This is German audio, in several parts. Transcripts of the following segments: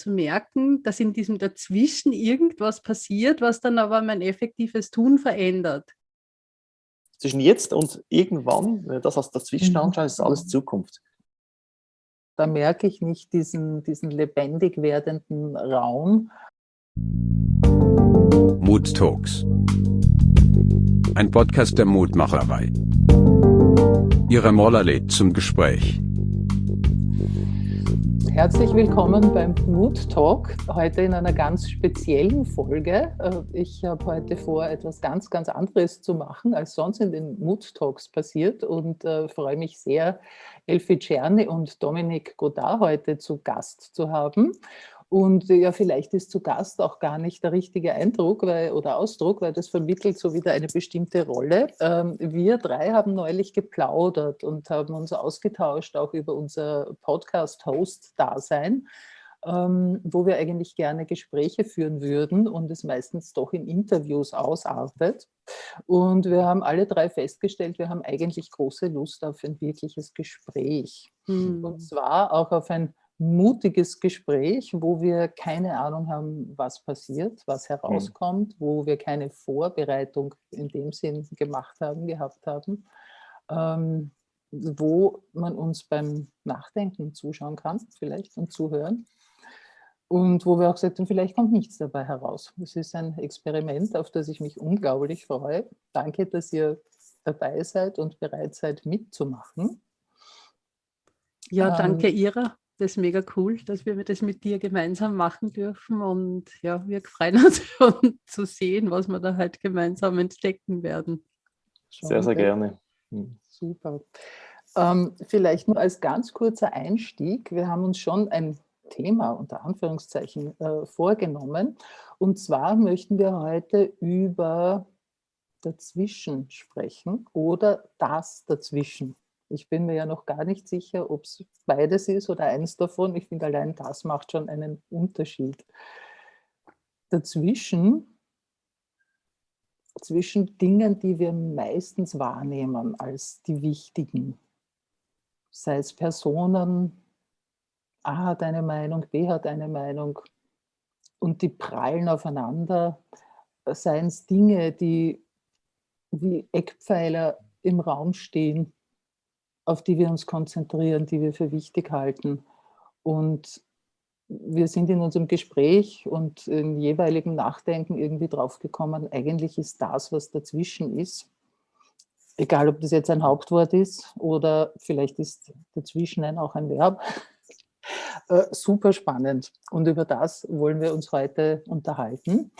zu merken, dass in diesem Dazwischen irgendwas passiert, was dann aber mein effektives Tun verändert. Zwischen jetzt und irgendwann, wenn das als dazwischen mhm. anschauen, ist alles Zukunft. Da merke ich nicht diesen, diesen lebendig werdenden Raum. Mood Talks. Ein Podcast der Mutmacherei. Ihre Moller lädt zum Gespräch. Herzlich willkommen beim Mood Talk, heute in einer ganz speziellen Folge. Äh, ich habe heute vor, etwas ganz, ganz anderes zu machen, als sonst in den Mood Talks passiert und äh, freue mich sehr, Elfie Czerny und Dominik Godard heute zu Gast zu haben. Und ja, vielleicht ist zu Gast auch gar nicht der richtige Eindruck weil, oder Ausdruck, weil das vermittelt so wieder eine bestimmte Rolle. Ähm, wir drei haben neulich geplaudert und haben uns ausgetauscht, auch über unser Podcast-Host-Dasein, ähm, wo wir eigentlich gerne Gespräche führen würden und es meistens doch in Interviews ausartet. Und wir haben alle drei festgestellt, wir haben eigentlich große Lust auf ein wirkliches Gespräch. Hm. Und zwar auch auf ein mutiges Gespräch, wo wir keine Ahnung haben, was passiert, was hm. herauskommt, wo wir keine Vorbereitung in dem Sinn gemacht haben, gehabt haben, ähm, wo man uns beim Nachdenken zuschauen kann, vielleicht und zuhören. Und wo wir auch gesagt haben, vielleicht kommt nichts dabei heraus. Es ist ein Experiment, auf das ich mich unglaublich freue. Danke, dass ihr dabei seid und bereit seid mitzumachen. Ja, danke ähm, Ira das ist mega cool, dass wir das mit dir gemeinsam machen dürfen. Und ja, wir freuen uns schon zu sehen, was wir da halt gemeinsam entdecken werden. Sehr, sehr gerne. Hm. Super. Ähm, vielleicht nur als ganz kurzer Einstieg. Wir haben uns schon ein Thema unter Anführungszeichen äh, vorgenommen. Und zwar möchten wir heute über dazwischen sprechen oder das dazwischen. Ich bin mir ja noch gar nicht sicher, ob es beides ist oder eins davon. Ich finde, allein das macht schon einen Unterschied. Dazwischen, zwischen Dingen, die wir meistens wahrnehmen als die wichtigen, sei es Personen, A hat eine Meinung, B hat eine Meinung und die prallen aufeinander, seien es Dinge, die wie Eckpfeiler im Raum stehen, auf die wir uns konzentrieren, die wir für wichtig halten. Und wir sind in unserem Gespräch und im jeweiligen Nachdenken irgendwie draufgekommen, eigentlich ist das, was dazwischen ist, egal ob das jetzt ein Hauptwort ist oder vielleicht ist dazwischen ein, auch ein Verb, äh, super spannend. Und über das wollen wir uns heute unterhalten.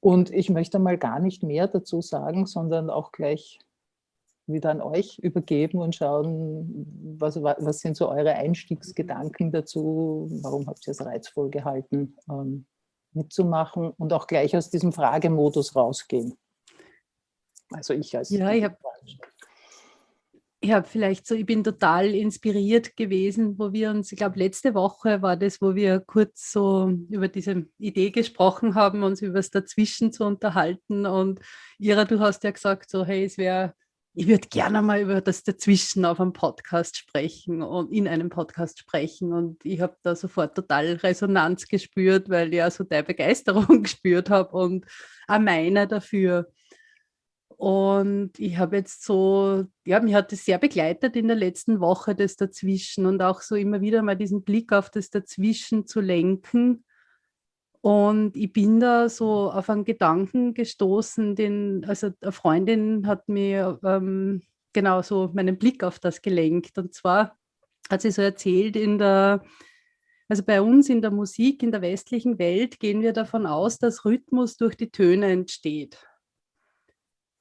Und ich möchte mal gar nicht mehr dazu sagen, sondern auch gleich wieder an euch übergeben und schauen, was, was sind so eure Einstiegsgedanken dazu, warum habt ihr es reizvoll gehalten, ähm, mitzumachen und auch gleich aus diesem Fragemodus rausgehen. Also ich als... Ja, ich habe ich habe vielleicht so, ich bin total inspiriert gewesen, wo wir uns, ich glaube letzte Woche war das, wo wir kurz so über diese Idee gesprochen haben, uns über das Dazwischen zu unterhalten und Ira, du hast ja gesagt so, hey, es wäre ich würde gerne mal über das Dazwischen auf einem Podcast sprechen und in einem Podcast sprechen. Und ich habe da sofort total Resonanz gespürt, weil ich ja so deine Begeisterung gespürt habe und auch meine dafür. Und ich habe jetzt so, ja, mich hat das sehr begleitet in der letzten Woche, das Dazwischen und auch so immer wieder mal diesen Blick auf das Dazwischen zu lenken und ich bin da so auf einen Gedanken gestoßen, den, also eine Freundin hat mir ähm, genau so meinen Blick auf das gelenkt. Und zwar hat sie so erzählt, in der, also bei uns in der Musik, in der westlichen Welt gehen wir davon aus, dass Rhythmus durch die Töne entsteht.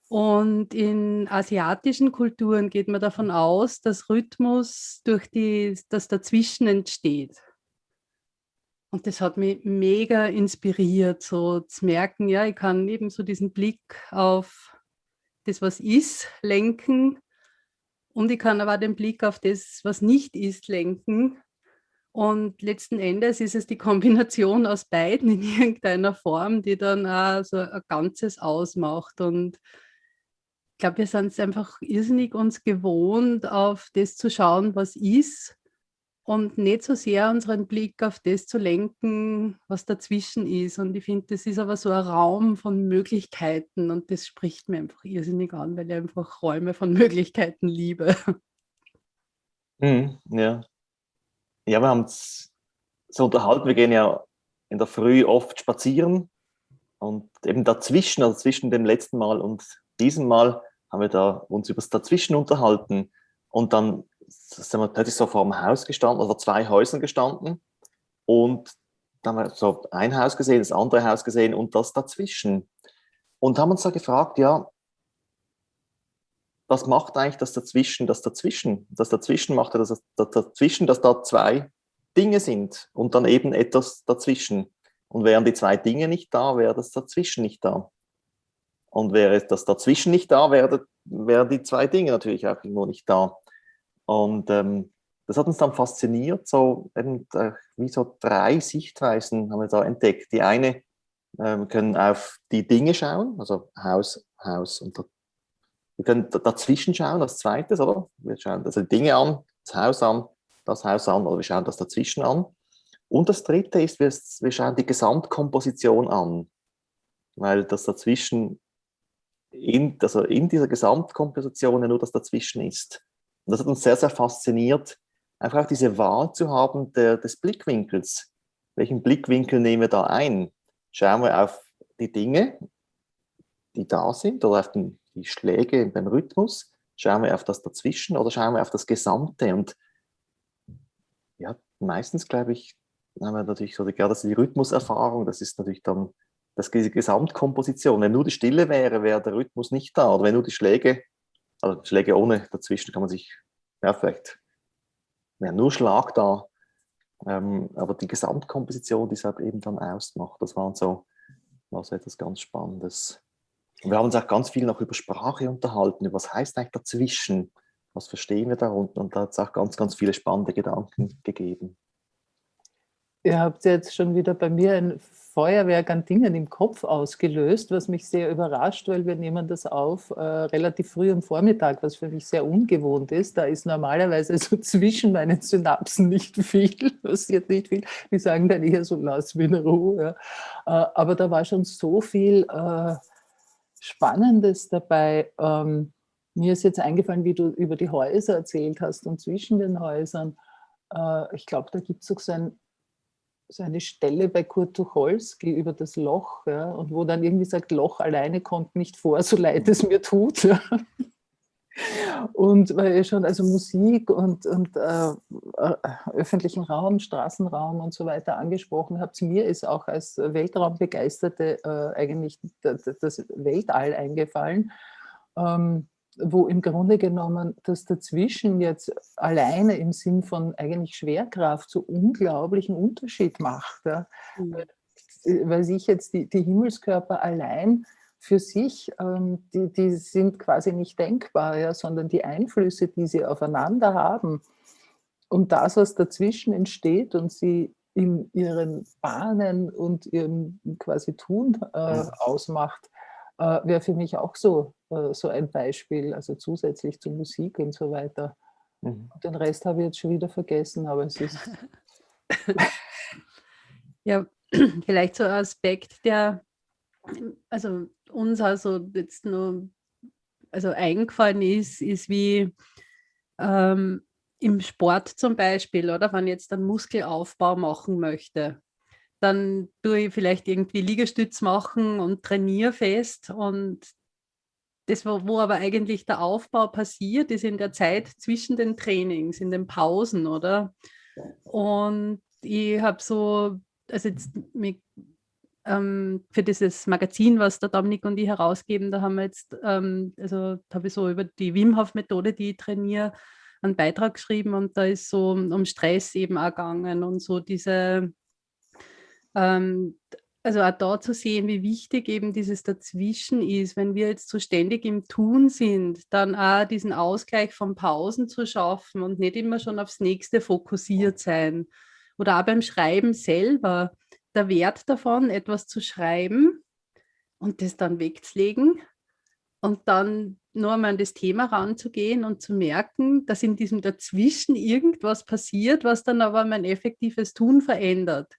Und in asiatischen Kulturen geht man davon aus, dass Rhythmus durch die, das Dazwischen entsteht. Und das hat mich mega inspiriert, so zu merken, ja, ich kann eben so diesen Blick auf das, was ist, lenken. Und ich kann aber den Blick auf das, was nicht ist, lenken. Und letzten Endes ist es die Kombination aus beiden in irgendeiner Form, die dann auch so ein Ganzes ausmacht. Und ich glaube, wir sind es einfach irrsinnig uns gewohnt, auf das zu schauen, was ist und nicht so sehr unseren Blick auf das zu lenken, was dazwischen ist. Und ich finde, das ist aber so ein Raum von Möglichkeiten und das spricht mir einfach irrsinnig an, weil ich einfach Räume von Möglichkeiten liebe. Mhm, ja. Ja, wir haben es so unterhalten, wir gehen ja in der Früh oft spazieren und eben dazwischen, also zwischen dem letzten Mal und diesem Mal, haben wir da uns über das Dazwischen unterhalten und dann sind wir plötzlich so vor einem Haus gestanden, oder zwei Häusern gestanden und dann haben wir so ein Haus gesehen, das andere Haus gesehen und das dazwischen. Und haben uns da gefragt, ja, was macht eigentlich das dazwischen, das dazwischen? Das dazwischen macht ja das, das dazwischen, dass da zwei Dinge sind und dann eben etwas dazwischen. Und wären die zwei Dinge nicht da, wäre das dazwischen nicht da. Und wäre das dazwischen nicht da, wären wär die zwei Dinge natürlich auch irgendwo nicht da. Und ähm, das hat uns dann fasziniert, so eben, äh, wie so drei Sichtweisen haben wir da entdeckt. Die eine ähm, können auf die Dinge schauen, also Haus, Haus und wir können dazwischen schauen, als zweites, oder? Wir schauen also die Dinge an, das Haus an, das Haus an, oder wir schauen das dazwischen an. Und das dritte ist, wir, wir schauen die Gesamtkomposition an, weil das dazwischen, in, also in dieser Gesamtkomposition ja nur das dazwischen ist. Und das hat uns sehr, sehr fasziniert, einfach auch diese Wahl zu haben der, des Blickwinkels. Welchen Blickwinkel nehmen wir da ein? Schauen wir auf die Dinge, die da sind, oder auf den, die Schläge beim Rhythmus? Schauen wir auf das dazwischen oder schauen wir auf das Gesamte? Und ja, meistens, glaube ich, haben wir natürlich so gerade die Rhythmuserfahrung, das ist natürlich dann das, die Gesamtkomposition. Wenn nur die Stille wäre, wäre der Rhythmus nicht da. Oder wenn nur die Schläge also Schläge ohne dazwischen kann man sich, ja, vielleicht ja, nur Schlag da, ähm, aber die Gesamtkomposition, die es halt eben dann ausmacht, das war so, war so etwas ganz Spannendes. Und wir haben uns auch ganz viel noch über Sprache unterhalten, über was heißt eigentlich dazwischen, was verstehen wir darunter und da hat es auch ganz, ganz viele spannende Gedanken gegeben. Ihr habt jetzt schon wieder bei mir ein Feuerwerk an Dingen im Kopf ausgelöst, was mich sehr überrascht, weil wir nehmen das auf äh, relativ früh am Vormittag, was für mich sehr ungewohnt ist. Da ist normalerweise so zwischen meinen Synapsen nicht viel, passiert nicht viel. Die sagen dann eher so, lass mich in Ruhe. Äh, aber da war schon so viel äh, Spannendes dabei. Ähm, mir ist jetzt eingefallen, wie du über die Häuser erzählt hast und zwischen den Häusern. Äh, ich glaube, da gibt es auch so ein so eine Stelle bei Kurt Tucholsky über das Loch ja, und wo dann irgendwie sagt, Loch alleine kommt nicht vor, so leid es mir tut. Ja. Und weil schon also Musik und, und äh, äh, öffentlichen Raum, Straßenraum und so weiter angesprochen habt, mir ist auch als Weltraumbegeisterte äh, eigentlich das Weltall eingefallen. Ähm, wo im Grunde genommen das dazwischen jetzt alleine im Sinn von eigentlich Schwerkraft so unglaublichen Unterschied macht. Ja. Mhm. Weil sich jetzt die, die, Himmelskörper allein für sich, ähm, die, die sind quasi nicht denkbar, ja, sondern die Einflüsse, die sie aufeinander haben und das, was dazwischen entsteht und sie in ihren Bahnen und ihrem quasi Tun äh, ausmacht, äh, wäre für mich auch so äh, so ein Beispiel, also zusätzlich zur Musik und so weiter. Mhm. Den Rest habe ich jetzt schon wieder vergessen, aber es ist... ja, vielleicht so ein Aspekt, der also uns also jetzt nur also eingefallen ist, ist wie ähm, im Sport zum Beispiel, oder wenn ich jetzt einen Muskelaufbau machen möchte, dann tue ich vielleicht irgendwie Liegestütz machen und trainiere fest und das, wo aber eigentlich der Aufbau passiert, ist in der Zeit zwischen den Trainings, in den Pausen, oder? Und ich habe so, also jetzt mit, ähm, für dieses Magazin, was der Dominik und ich herausgeben, da haben wir jetzt, ähm, also habe ich so über die Wim Hof Methode, die ich trainiere, einen Beitrag geschrieben und da ist so um Stress eben auch gegangen und so diese ähm, also auch da zu sehen, wie wichtig eben dieses Dazwischen ist, wenn wir jetzt so ständig im Tun sind, dann auch diesen Ausgleich von Pausen zu schaffen und nicht immer schon aufs Nächste fokussiert sein. Oder auch beim Schreiben selber, der Wert davon, etwas zu schreiben und das dann wegzulegen und dann nur einmal an das Thema ranzugehen und zu merken, dass in diesem Dazwischen irgendwas passiert, was dann aber mein effektives Tun verändert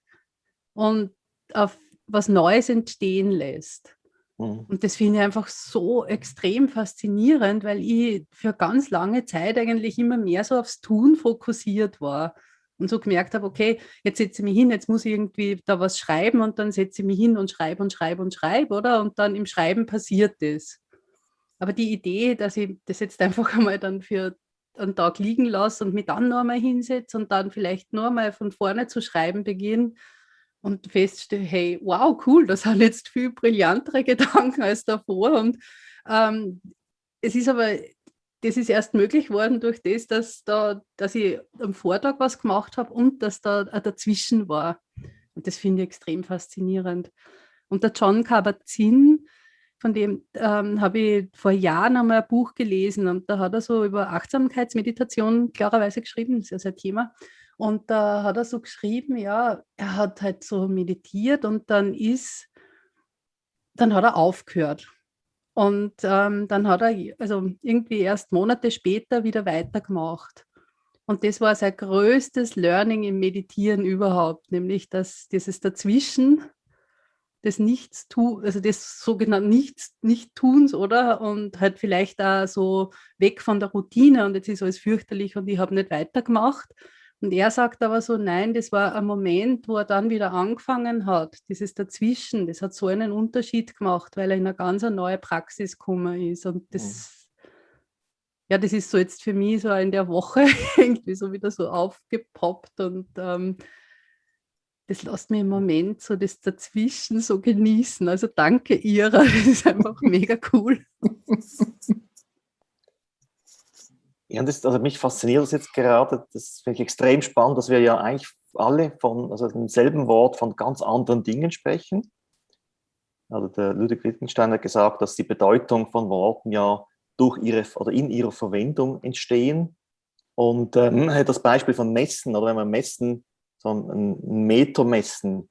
und auf was Neues entstehen lässt. Mhm. Und das finde ich einfach so extrem faszinierend, weil ich für ganz lange Zeit eigentlich immer mehr so aufs Tun fokussiert war und so gemerkt habe, okay, jetzt setze ich mich hin, jetzt muss ich irgendwie da was schreiben und dann setze ich mich hin und schreibe und schreibe und schreibe, oder? Und dann im Schreiben passiert das. Aber die Idee, dass ich das jetzt einfach einmal dann für einen Tag liegen lasse und mich dann noch einmal hinsetze und dann vielleicht nur einmal von vorne zu schreiben beginne und feststelle, hey, wow, cool, das sind jetzt viel brillantere Gedanken als davor. Und ähm, es ist aber, das ist erst möglich worden durch das, dass, da, dass ich am Vortag was gemacht habe und dass da dazwischen war. Und das finde ich extrem faszinierend. Und der John Kabat-Zinn, von dem ähm, habe ich vor Jahren einmal ein Buch gelesen und da hat er so über Achtsamkeitsmeditation klarerweise geschrieben, das ist ja sein Thema. Und da hat er so geschrieben, ja, er hat halt so meditiert und dann ist, dann hat er aufgehört. Und ähm, dann hat er also irgendwie erst Monate später wieder weitergemacht. Und das war sein größtes Learning im Meditieren überhaupt, nämlich dass dieses Dazwischen, des Nichts also des sogenannten Nichts, Nicht-Tuns, oder? Und halt vielleicht da so weg von der Routine und jetzt ist alles fürchterlich und ich habe nicht weitergemacht. Und er sagt aber so, nein, das war ein Moment, wo er dann wieder angefangen hat, dieses Dazwischen, das hat so einen Unterschied gemacht, weil er in eine ganz neue Praxis gekommen ist. Und das, mhm. ja, das ist so jetzt für mich so in der Woche irgendwie so wieder so aufgepoppt und ähm, das lässt mir im Moment so das Dazwischen so genießen. Also danke Ira, das ist einfach mega cool. Ja, das, also mich fasziniert das jetzt gerade, das finde ich extrem spannend, dass wir ja eigentlich alle von also demselben Wort von ganz anderen Dingen sprechen. Also der Ludwig Wittgenstein hat gesagt, dass die Bedeutung von Worten ja durch ihre oder in ihrer Verwendung entstehen. Und ähm, das Beispiel von Messen, oder wenn man messen so ein Meter messen,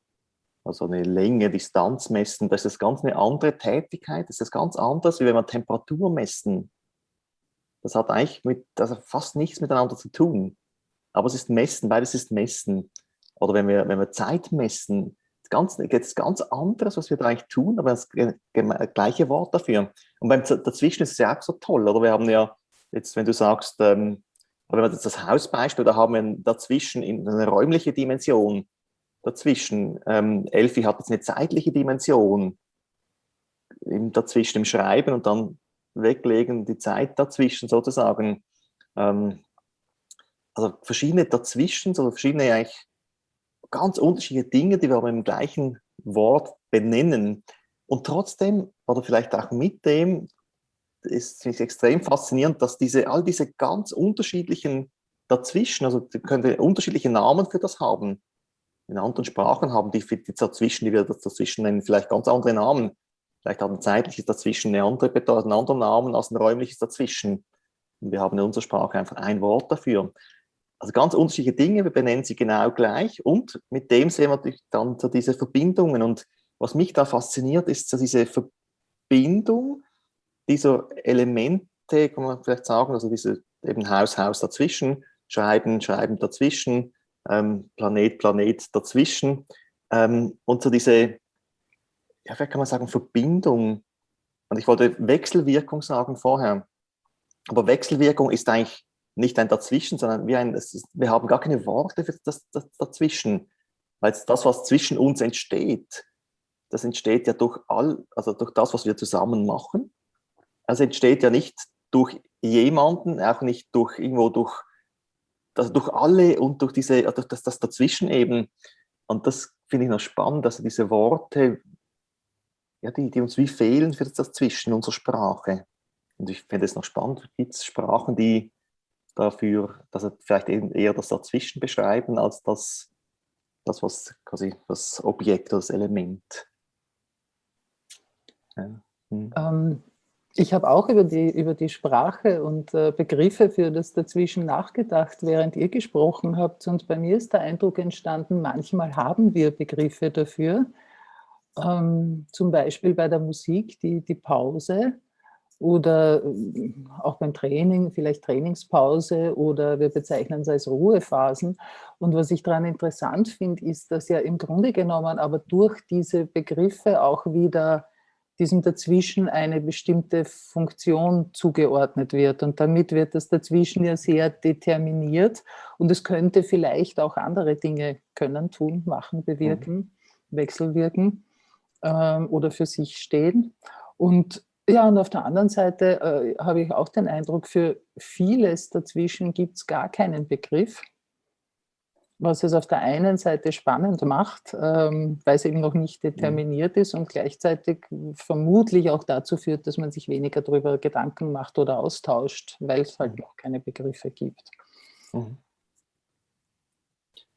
also eine Länge, Distanz messen, das ist ganz eine andere Tätigkeit, das ist ganz anders, wie wenn man Temperatur messen. Das hat eigentlich mit, also fast nichts miteinander zu tun. Aber es ist Messen, beides ist Messen. Oder wenn wir, wenn wir Zeit messen, ganz, jetzt ganz anderes, was wir da eigentlich tun, aber das gleiche Wort dafür. Und beim dazwischen ist es ja auch so toll, oder? Wir haben ja jetzt, wenn du sagst, ähm, wenn man das Hausbeispiel, da haben wir dazwischen eine räumliche Dimension. Dazwischen, ähm, Elfi hat jetzt eine zeitliche Dimension im, dazwischen im Schreiben und dann weglegen, die Zeit dazwischen sozusagen. Ähm, also verschiedene dazwischen, so verschiedene eigentlich ganz unterschiedliche Dinge, die wir aber im gleichen Wort benennen. Und trotzdem, oder vielleicht auch mit dem, ist es extrem faszinierend, dass diese, all diese ganz unterschiedlichen dazwischen, also die können unterschiedliche Namen für das haben. In anderen Sprachen haben die, die dazwischen, die wir dazwischen nennen, vielleicht ganz andere Namen. Vielleicht hat ein zeitliches dazwischen eine andere Bedeutung, einen anderen Namen als ein räumliches dazwischen. Und wir haben in unserer Sprache einfach ein Wort dafür. Also ganz unterschiedliche Dinge, wir benennen sie genau gleich und mit dem sehen wir natürlich dann so diese Verbindungen. Und was mich da fasziniert, ist so diese Verbindung dieser Elemente, kann man vielleicht sagen, also diese eben Haus, Haus dazwischen, Schreiben, Schreiben dazwischen, ähm, Planet, Planet dazwischen ähm, und so diese, ja, vielleicht kann man sagen, Verbindung. Und ich wollte Wechselwirkung sagen vorher. Aber Wechselwirkung ist eigentlich nicht ein Dazwischen, sondern wie ein, ist, wir haben gar keine Worte für das, das Dazwischen. Weil das, was zwischen uns entsteht, das entsteht ja durch all, also durch das, was wir zusammen machen also entsteht ja nicht durch jemanden, auch nicht durch irgendwo durch, also durch alle und durch diese, durch das, das dazwischen eben. Und das finde ich noch spannend, dass diese Worte, ja, die, die uns wie fehlen für das Dazwischen unserer Sprache. Und ich finde es noch spannend, gibt es Sprachen, die dafür, dass vielleicht eben eher das Dazwischen beschreiben, als das, das was quasi das Objekt, das Element. Ja. Hm. Ähm, ich habe auch über die, über die Sprache und äh, Begriffe für das Dazwischen nachgedacht, während ihr gesprochen habt. Und bei mir ist der Eindruck entstanden, manchmal haben wir Begriffe dafür. Ähm, zum Beispiel bei der Musik, die, die Pause oder äh, auch beim Training, vielleicht Trainingspause oder wir bezeichnen es als Ruhephasen. Und was ich daran interessant finde, ist, dass ja im Grunde genommen aber durch diese Begriffe auch wieder diesem Dazwischen eine bestimmte Funktion zugeordnet wird. Und damit wird das Dazwischen ja sehr determiniert. Und es könnte vielleicht auch andere Dinge können, tun, machen, bewirken, mhm. wechselwirken ähm, oder für sich stehen. Und ja, und auf der anderen Seite äh, habe ich auch den Eindruck, für vieles dazwischen gibt es gar keinen Begriff, was es auf der einen Seite spannend macht, ähm, weil es eben noch nicht determiniert ist und gleichzeitig vermutlich auch dazu führt, dass man sich weniger darüber Gedanken macht oder austauscht, weil es halt noch keine Begriffe gibt. Mhm.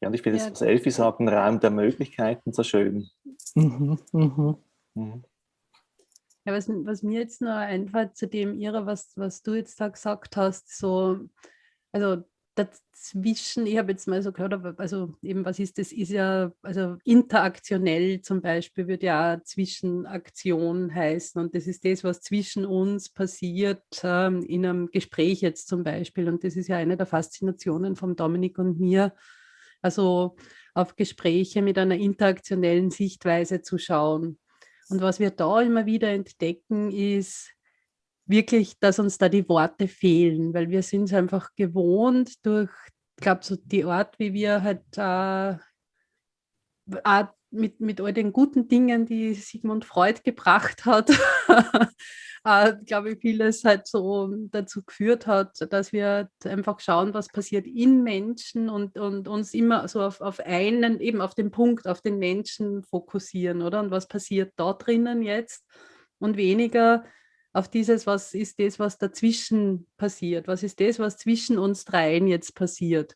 Ja, und ich finde ja. das, was Elfi sagt, ein Raum der Möglichkeiten so schön. Mhm, mhm. Mhm. Ja, was, was mir jetzt noch einfällt zu dem, Ira, was, was du jetzt da gesagt hast, so, also dazwischen, ich habe jetzt mal so gehört, also eben, was ist das, ist ja, also interaktionell zum Beispiel würde ja Zwischenaktion heißen und das ist das, was zwischen uns passiert, ähm, in einem Gespräch jetzt zum Beispiel und das ist ja eine der Faszinationen von Dominik und mir, also auf Gespräche mit einer interaktionellen Sichtweise zu schauen. Und was wir da immer wieder entdecken, ist wirklich, dass uns da die Worte fehlen, weil wir sind es einfach gewohnt durch, ich glaube, so die Art, wie wir halt äh, mit, mit all den guten Dingen, die Sigmund Freud gebracht hat, äh, glaube ich, vieles halt so dazu geführt hat, dass wir einfach schauen, was passiert in Menschen und, und uns immer so auf, auf einen, eben auf den Punkt, auf den Menschen fokussieren, oder? Und was passiert da drinnen jetzt und weniger auf dieses, was ist das, was dazwischen passiert, was ist das, was zwischen uns dreien jetzt passiert.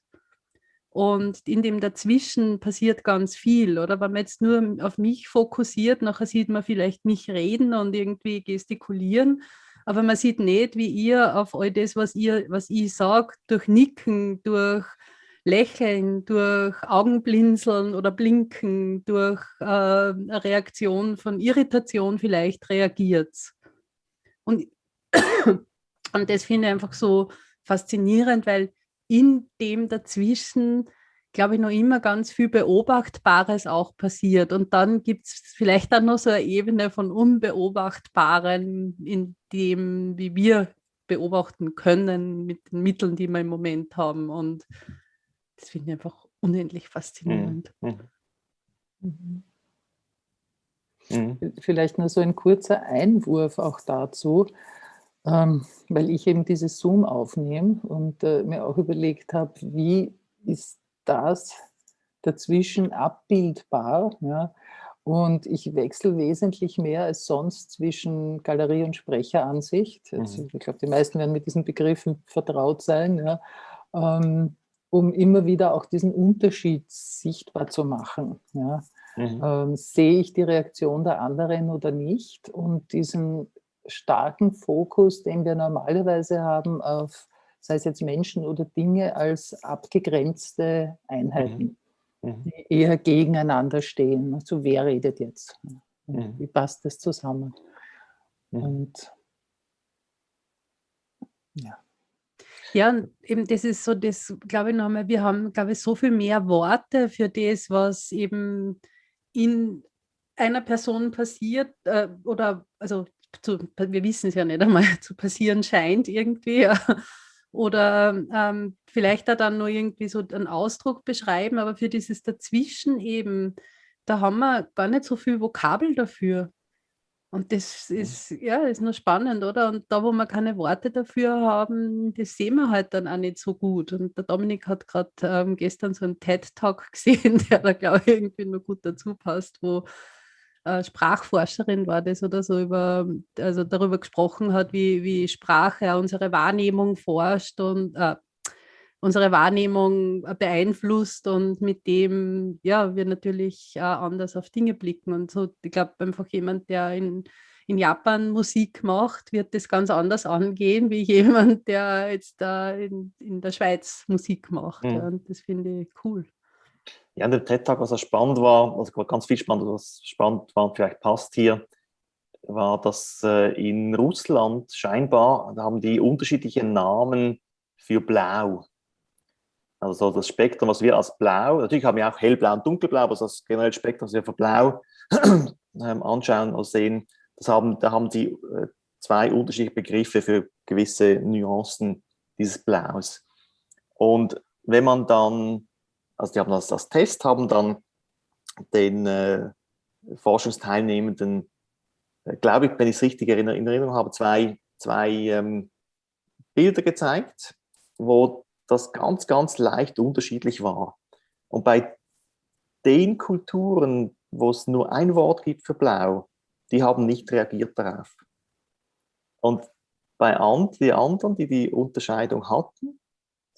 Und in dem Dazwischen passiert ganz viel, oder? Wenn man jetzt nur auf mich fokussiert, nachher sieht man vielleicht mich reden und irgendwie gestikulieren, aber man sieht nicht, wie ihr auf all das, was, ihr, was ich sage, durch Nicken, durch Lächeln, durch Augenblinzeln oder Blinken, durch äh, eine Reaktion von Irritation vielleicht reagiert. Und, und das finde ich einfach so faszinierend, weil in dem dazwischen, glaube ich, noch immer ganz viel Beobachtbares auch passiert. Und dann gibt es vielleicht dann noch so eine Ebene von Unbeobachtbaren, in dem, wie wir beobachten können mit den Mitteln, die wir im Moment haben. Und das finde ich einfach unendlich faszinierend. Mhm. Mhm. mhm. Vielleicht nur so ein kurzer Einwurf auch dazu ähm, weil ich eben dieses Zoom aufnehme und äh, mir auch überlegt habe, wie ist das dazwischen abbildbar. Ja? Und ich wechsle wesentlich mehr als sonst zwischen Galerie- und Sprecheransicht. Also. Ich glaube, die meisten werden mit diesen Begriffen vertraut sein, ja? ähm, um immer wieder auch diesen Unterschied sichtbar zu machen. Ja? Mhm. Ähm, sehe ich die Reaktion der anderen oder nicht? Und diesen starken Fokus, den wir normalerweise haben auf, sei es jetzt Menschen oder Dinge, als abgegrenzte Einheiten, mhm. mhm. die eher gegeneinander stehen. Also wer redet jetzt? Mhm. Wie passt das zusammen? Mhm. Und ja. Ja, und eben das ist so, das glaube ich nochmal, wir haben, glaube ich, so viel mehr Worte für das, was eben in einer Person passiert äh, oder also zu, wir wissen es ja nicht einmal, zu passieren scheint irgendwie. Oder ähm, vielleicht da dann nur irgendwie so einen Ausdruck beschreiben, aber für dieses Dazwischen eben, da haben wir gar nicht so viel Vokabel dafür. Und das ist, ja, ist nur spannend, oder? Und da, wo wir keine Worte dafür haben, das sehen wir halt dann auch nicht so gut. Und der Dominik hat gerade ähm, gestern so einen TED-Talk gesehen, der da, glaube ich, irgendwie nur gut dazu passt, wo Sprachforscherin war das oder so, über, also darüber gesprochen hat, wie, wie Sprache unsere Wahrnehmung forscht und äh, unsere Wahrnehmung beeinflusst und mit dem ja wir natürlich äh, anders auf Dinge blicken. Und so, ich glaube, einfach jemand, der in, in Japan Musik macht, wird das ganz anders angehen, wie jemand, der jetzt da in, in der Schweiz Musik macht. Mhm. Ja, und das finde ich cool. Ja, dem TED-Tag, was auch spannend war, also ganz viel spannend, was spannend war, vielleicht passt hier, war, dass äh, in Russland scheinbar haben die unterschiedliche Namen für Blau. Also das Spektrum, was wir als Blau, natürlich haben wir auch hellblau und dunkelblau, aber das generelle Spektrum, was wir für Blau ähm, anschauen und sehen, das haben, da haben sie äh, zwei unterschiedliche Begriffe für gewisse Nuancen dieses Blaus. Und wenn man dann, also die haben das als Test, haben dann den äh, Forschungsteilnehmenden, äh, glaube ich, wenn ich es richtig in Erinnerung habe, zwei, zwei ähm, Bilder gezeigt, wo das ganz, ganz leicht unterschiedlich war. Und bei den Kulturen, wo es nur ein Wort gibt für Blau, die haben nicht reagiert darauf. Und bei and, die anderen, die die Unterscheidung hatten,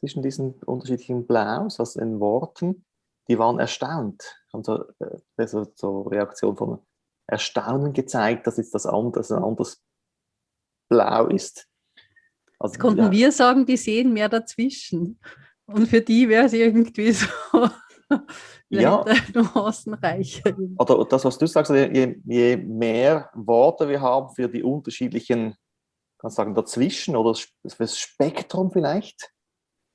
zwischen diesen unterschiedlichen Blaus, also in Worten, die waren erstaunt, haben so, äh, so, Reaktion von Erstaunen gezeigt, dass jetzt das anders, ein anderes Blau ist. Also, Jetzt konnten ja. wir sagen, die sehen mehr dazwischen. Und für die wäre es irgendwie so ja. nuancenreicher. Oder das, was du sagst, je, je, mehr Worte wir haben für die unterschiedlichen, kannst sagen, dazwischen oder das Spektrum vielleicht,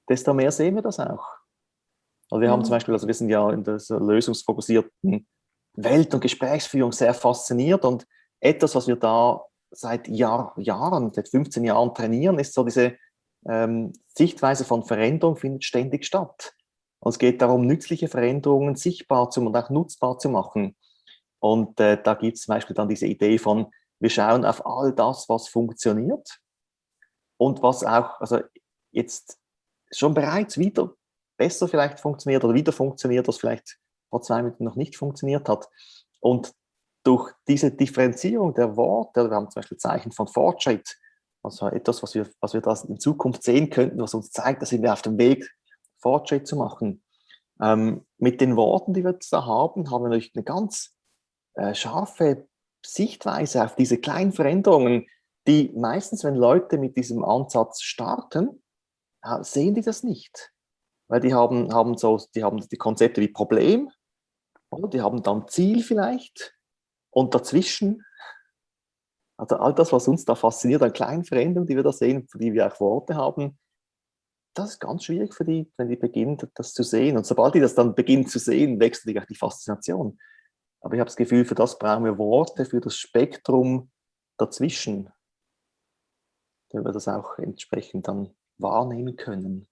desto mehr sehen wir das auch. Also wir mhm. haben zum Beispiel, also wir sind ja in der lösungsfokussierten Welt- und Gesprächsführung sehr fasziniert und etwas, was wir da seit Jahr, Jahren, seit 15 Jahren trainieren, ist so diese ähm, Sichtweise von Veränderung findet ständig statt. Und es geht darum, nützliche Veränderungen sichtbar zu, und auch nutzbar zu machen. Und äh, da gibt es zum Beispiel dann diese Idee von, wir schauen auf all das, was funktioniert und was auch, also jetzt schon bereits wieder besser vielleicht funktioniert oder wieder funktioniert, was vielleicht vor zwei Minuten noch nicht funktioniert hat. Und durch diese Differenzierung der Worte, wir haben zum Beispiel Zeichen von Fortschritt, also etwas, was wir, was wir das in Zukunft sehen könnten, was uns zeigt, dass wir auf dem Weg Fortschritt zu machen. Ähm, mit den Worten, die wir jetzt da haben, haben wir natürlich eine ganz äh, scharfe Sichtweise auf diese kleinen Veränderungen, die meistens, wenn Leute mit diesem Ansatz starten, sehen die das nicht. Weil die haben, haben, so, die haben die Konzepte wie Problem, oder? die haben dann Ziel vielleicht und dazwischen, also all das, was uns da fasziniert an kleinen Veränderungen, die wir da sehen, für die wir auch Worte haben, das ist ganz schwierig für die, wenn die beginnen, das zu sehen. Und sobald die das dann beginnen zu sehen, wächst natürlich auch die Faszination. Aber ich habe das Gefühl, für das brauchen wir Worte, für das Spektrum dazwischen, damit wir das auch entsprechend dann wahrnehmen können.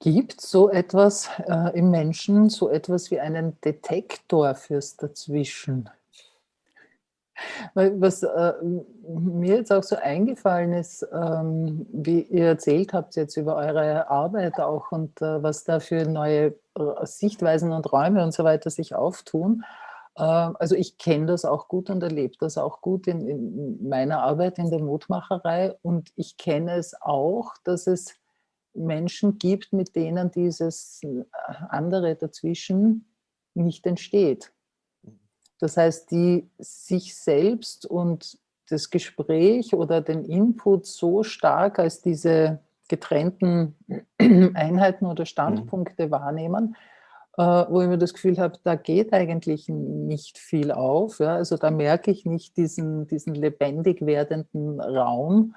Gibt so etwas äh, im Menschen, so etwas wie einen Detektor fürs Dazwischen? Was äh, mir jetzt auch so eingefallen ist, ähm, wie ihr erzählt habt jetzt über eure Arbeit auch und äh, was da für neue Sichtweisen und Räume und so weiter sich auftun. Äh, also ich kenne das auch gut und erlebe das auch gut in, in meiner Arbeit in der Mutmacherei und ich kenne es auch, dass es Menschen gibt, mit denen dieses äh, andere dazwischen nicht entsteht. Das heißt, die sich selbst und das Gespräch oder den Input so stark als diese getrennten Einheiten oder Standpunkte mhm. wahrnehmen, wo ich mir das Gefühl habe, da geht eigentlich nicht viel auf. Ja? Also da merke ich nicht diesen, diesen lebendig werdenden Raum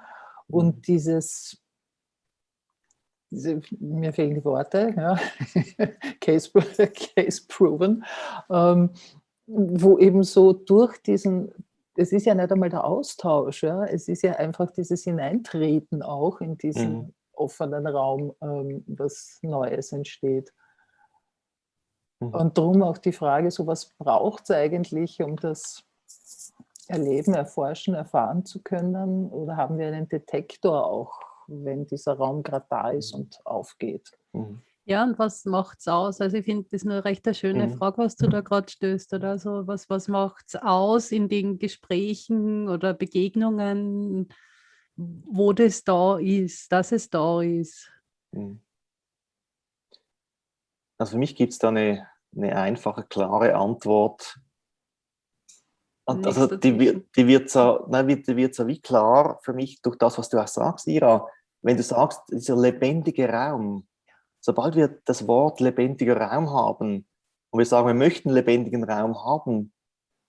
und mhm. dieses diese, mir fehlen die Worte, ja. case, case proven, ähm, wo eben so durch diesen, es ist ja nicht einmal der Austausch, ja, es ist ja einfach dieses Hineintreten auch in diesen mhm. offenen Raum, ähm, was Neues entsteht. Mhm. Und darum auch die Frage, so was braucht es eigentlich, um das erleben, erforschen, erfahren zu können? Oder haben wir einen Detektor auch, wenn dieser Raum gerade da ist mhm. und aufgeht? Mhm. Ja, und was macht es aus? Also ich finde das eine recht eine schöne mhm. Frage, was du da gerade stößt. Oder so, was, was macht es aus in den Gesprächen oder Begegnungen, wo das da ist, dass es da ist? Mhm. Also für mich gibt es da eine, eine einfache, klare Antwort. Und also die, wird, die, wird so, nein, die wird so wie klar für mich durch das, was du auch sagst, Ira. Wenn du sagst, dieser lebendige Raum, sobald wir das Wort lebendiger Raum haben und wir sagen, wir möchten lebendigen Raum haben,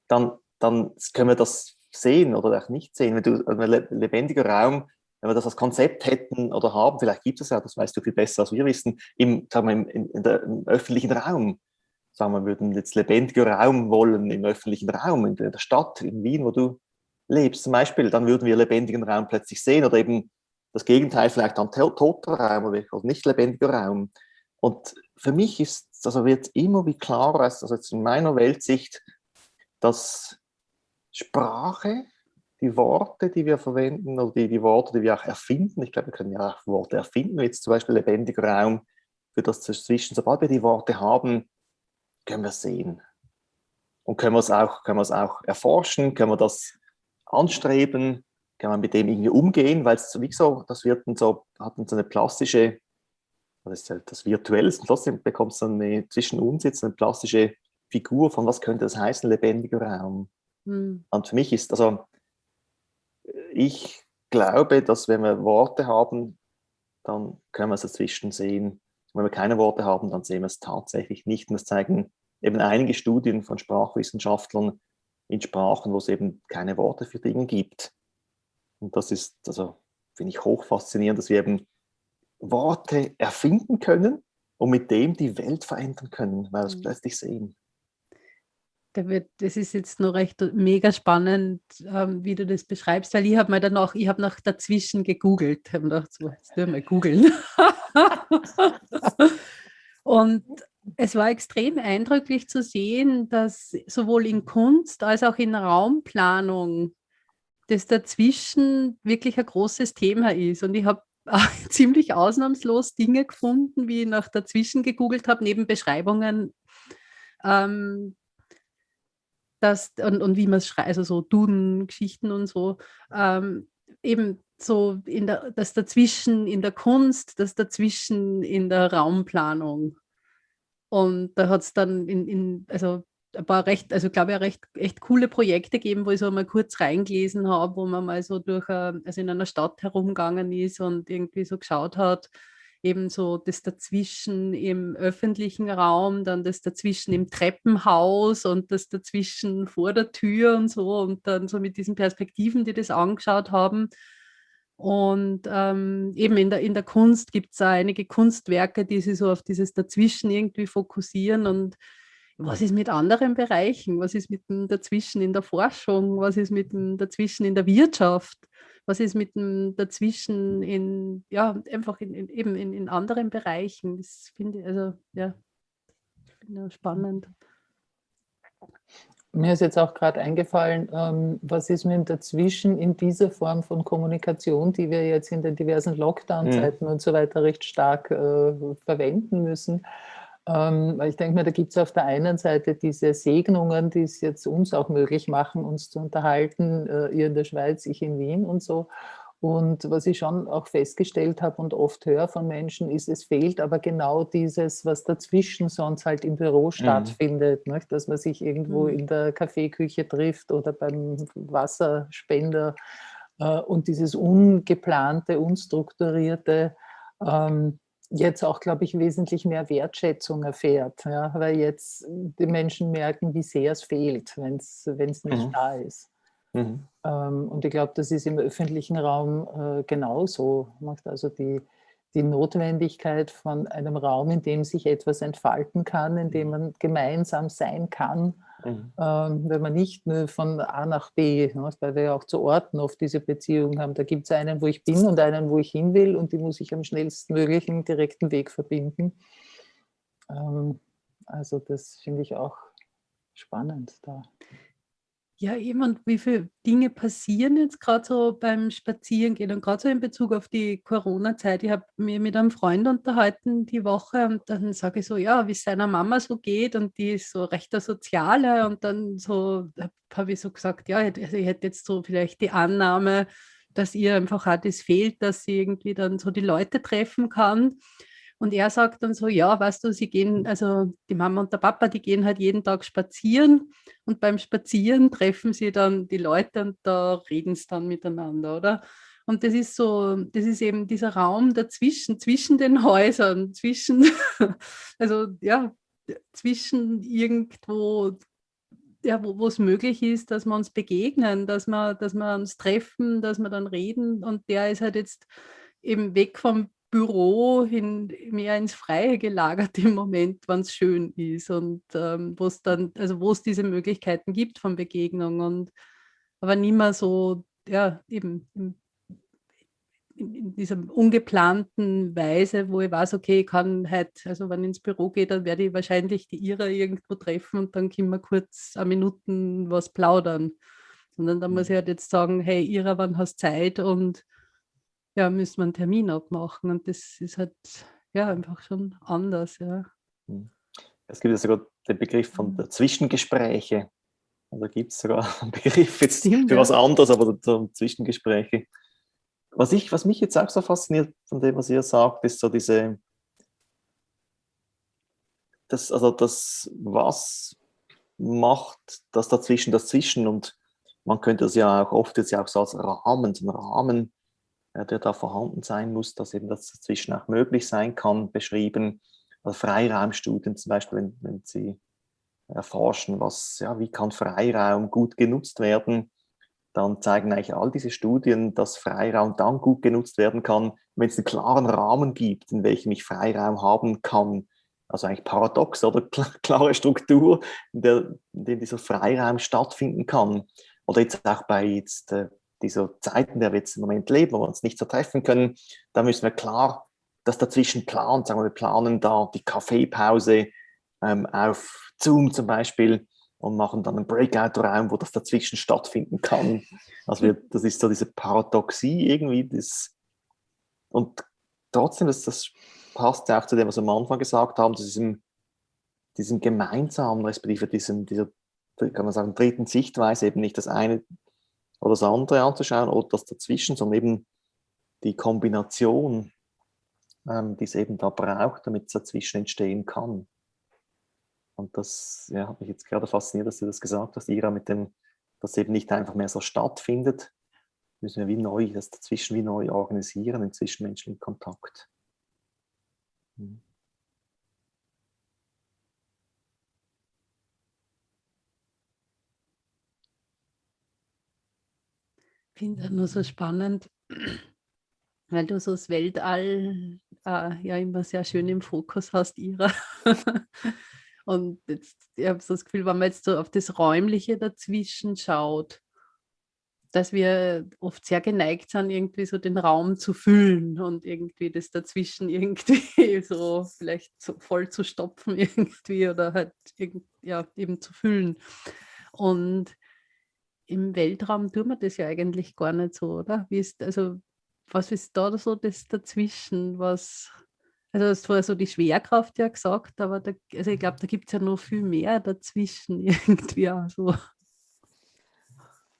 dann, dann können wir das sehen oder auch nicht sehen. Wenn du lebendiger Raum, wenn wir das als Konzept hätten oder haben, vielleicht gibt es ja, das weißt du viel besser als wir wissen, im, sagen wir, im, in der, im öffentlichen Raum. Sagen wir, würden jetzt lebendiger Raum wollen im öffentlichen Raum, in der Stadt, in Wien, wo du lebst zum Beispiel, dann würden wir lebendigen Raum plötzlich sehen oder eben das Gegenteil vielleicht an toter Raum oder nicht lebendiger Raum. Und für mich ist, also wird immer wie klarer, also jetzt in meiner Weltsicht, dass Sprache, die Worte, die wir verwenden oder die, die Worte, die wir auch erfinden, ich glaube, wir können ja auch Worte erfinden, jetzt zum Beispiel lebendiger Raum für das Zwischen. Sobald wir die Worte haben, können wir sehen. Und können wir es auch, können wir es auch erforschen, können wir das anstreben, kann man mit dem irgendwie umgehen, weil es wie so, das wird dann so, hat dann so eine plastische, das ist halt das Virtuelle, trotzdem bekommt es dann eine, zwischen uns jetzt eine plastische Figur von, was könnte das heißen, lebendiger Raum. Mhm. Und für mich ist, also ich glaube, dass wenn wir Worte haben, dann können wir es dazwischen sehen. Wenn wir keine Worte haben, dann sehen wir es tatsächlich nicht. Und das zeigen eben einige Studien von Sprachwissenschaftlern in Sprachen, wo es eben keine Worte für Dinge gibt. Und das ist, also finde ich hoch faszinierend, dass wir eben Worte erfinden können und mit dem die Welt verändern können, weil wir es mhm. plötzlich sehen. Das ist jetzt noch recht mega spannend, ähm, wie du das beschreibst, weil ich habe mir dann auch, ich habe nach dazwischen gegoogelt, habe gedacht, so, jetzt dürfen wir googeln. und es war extrem eindrücklich zu sehen, dass sowohl in Kunst als auch in Raumplanung das dazwischen wirklich ein großes Thema ist. Und ich habe ziemlich ausnahmslos Dinge gefunden, wie ich nach dazwischen gegoogelt habe, neben Beschreibungen, ähm, das, und, und wie man es schreibt, also so Duden-Geschichten und so, ähm, eben so in der, das dazwischen in der Kunst, das dazwischen in der Raumplanung. Und da hat es dann in, in, also ein paar recht, also glaube ich, recht, echt coole Projekte geben, wo ich so mal kurz reingelesen habe, wo man mal so durch, also in einer Stadt herumgegangen ist und irgendwie so geschaut hat, eben so das dazwischen im öffentlichen Raum, dann das dazwischen im Treppenhaus und das dazwischen vor der Tür und so und dann so mit diesen Perspektiven, die das angeschaut haben. Und ähm, eben in der, in der Kunst gibt es einige Kunstwerke, die sich so auf dieses Dazwischen irgendwie fokussieren und was ist mit anderen Bereichen? Was ist mit dem Dazwischen in der Forschung? Was ist mit dem Dazwischen in der Wirtschaft? Was ist mit dem Dazwischen in, ja, einfach in, in eben in, in anderen Bereichen? Das finde ich, also, ja, finde ich spannend. Mir ist jetzt auch gerade eingefallen, ähm, was ist mit dem Dazwischen in dieser Form von Kommunikation, die wir jetzt in den diversen Lockdown-Zeiten mhm. und so weiter recht stark äh, verwenden müssen. Ähm, ich denke mir, da gibt es auf der einen Seite diese Segnungen, die es jetzt uns auch möglich machen, uns zu unterhalten, äh, ihr in der Schweiz, ich in Wien und so. Und was ich schon auch festgestellt habe und oft höre von Menschen, ist, es fehlt aber genau dieses, was dazwischen sonst halt im Büro mhm. stattfindet, ne? dass man sich irgendwo mhm. in der Kaffeeküche trifft oder beim Wasserspender äh, und dieses ungeplante, unstrukturierte, ähm, jetzt auch, glaube ich, wesentlich mehr Wertschätzung erfährt, ja, weil jetzt die Menschen merken, wie sehr es fehlt, wenn es nicht mhm. da ist. Mhm. Ähm, und ich glaube, das ist im öffentlichen Raum äh, genauso. Also die, die Notwendigkeit von einem Raum, in dem sich etwas entfalten kann, in dem man gemeinsam sein kann, mhm. ähm, wenn man nicht nur von A nach B, weil wir ja auch zu Orten oft diese Beziehung haben. Da gibt es einen, wo ich bin und einen, wo ich hin will und die muss ich am schnellstmöglichen direkten Weg verbinden. Ähm, also das finde ich auch spannend da. Ja, eben, und wie viele Dinge passieren jetzt gerade so beim Spazierengehen und gerade so in Bezug auf die Corona-Zeit. Ich habe mir mit einem Freund unterhalten die Woche und dann sage ich so, ja, wie es seiner Mama so geht und die ist so recht der Soziale und dann so habe ich so gesagt, ja, also ich hätte jetzt so vielleicht die Annahme, dass ihr einfach auch das fehlt, dass sie irgendwie dann so die Leute treffen kann. Und er sagt dann so, ja, weißt du, sie gehen, also die Mama und der Papa, die gehen halt jeden Tag spazieren und beim Spazieren treffen sie dann die Leute und da reden sie dann miteinander, oder? Und das ist so, das ist eben dieser Raum dazwischen, zwischen den Häusern, zwischen, also ja, zwischen irgendwo ja, wo es möglich ist, dass wir uns begegnen, dass wir, dass wir uns treffen, dass wir dann reden. Und der ist halt jetzt eben weg vom Büro hin mehr ins Freie gelagert im Moment, wenn es schön ist und ähm, wo es dann, also wo es diese Möglichkeiten gibt von Begegnung und aber nicht mehr so, ja, eben im in, in, dieser ungeplanten Weise, wo ich weiß, okay, ich kann halt, also wenn ich ins Büro gehe, dann werde ich wahrscheinlich die Ira irgendwo treffen und dann können wir kurz eine Minuten was plaudern. Sondern dann muss ich halt jetzt sagen, hey Ira, wann hast du Zeit? Und ja, müssen wir einen Termin abmachen. Und das ist halt ja einfach schon anders, ja. Hm. Es gibt ja sogar den Begriff von der Zwischengespräche. Da gibt es sogar einen Begriff jetzt Stimmt, für ja. was anderes, aber so Zwischengespräche was, ich, was mich jetzt auch so fasziniert von dem, was ihr sagt, ist so diese, das, also das, was macht das dazwischen, das Zwischen und man könnte es ja auch oft jetzt ja auch so als Rahmen, so ein Rahmen, der da vorhanden sein muss, dass eben das dazwischen auch möglich sein kann, beschrieben. Also Freiraumstudien zum Beispiel, wenn, wenn Sie erforschen, was, ja, wie kann Freiraum gut genutzt werden, dann zeigen eigentlich all diese Studien, dass Freiraum dann gut genutzt werden kann, wenn es einen klaren Rahmen gibt, in welchem ich Freiraum haben kann. Also eigentlich paradox oder klare Struktur, in der, in der dieser Freiraum stattfinden kann. Oder jetzt auch bei jetzt, äh, dieser Zeit, in der wir jetzt im Moment leben, wo wir uns nicht so treffen können, da müssen wir klar das dazwischen planen. Sagen wir, wir planen da die Kaffeepause ähm, auf Zoom zum Beispiel und machen dann einen Breakout-Raum, wo das dazwischen stattfinden kann. Also wir, das ist so diese Paradoxie irgendwie. Das, und trotzdem, das, das passt ja auch zu dem, was wir am Anfang gesagt haben, zu diesem, diesem gemeinsamen, respektive diesem, dieser, kann man sagen, dritten Sichtweise, eben nicht das eine oder das andere anzuschauen oder das dazwischen, sondern eben die Kombination, ähm, die es eben da braucht, damit es dazwischen entstehen kann. Und das ja, hat mich jetzt gerade fasziniert, dass du das gesagt hast, Ira, mit dem, dass eben nicht einfach mehr so stattfindet, müssen wir wie neu, das dazwischen wie neu organisieren, im zwischenmenschlichen Kontakt. Hm. Finde es nur so spannend, weil du so das Weltall äh, ja immer sehr schön im Fokus hast, Ira. Und jetzt, ich habe so das Gefühl, wenn man jetzt so auf das Räumliche dazwischen schaut, dass wir oft sehr geneigt sind, irgendwie so den Raum zu füllen und irgendwie das dazwischen irgendwie so vielleicht so voll zu stopfen irgendwie oder halt ja, eben zu füllen. Und im Weltraum tun wir das ja eigentlich gar nicht so, oder? Wie ist, also, was ist da so das dazwischen, was, also du hast vorher so die Schwerkraft ja gesagt, aber da, also ich glaube, da gibt es ja noch viel mehr dazwischen irgendwie. Also.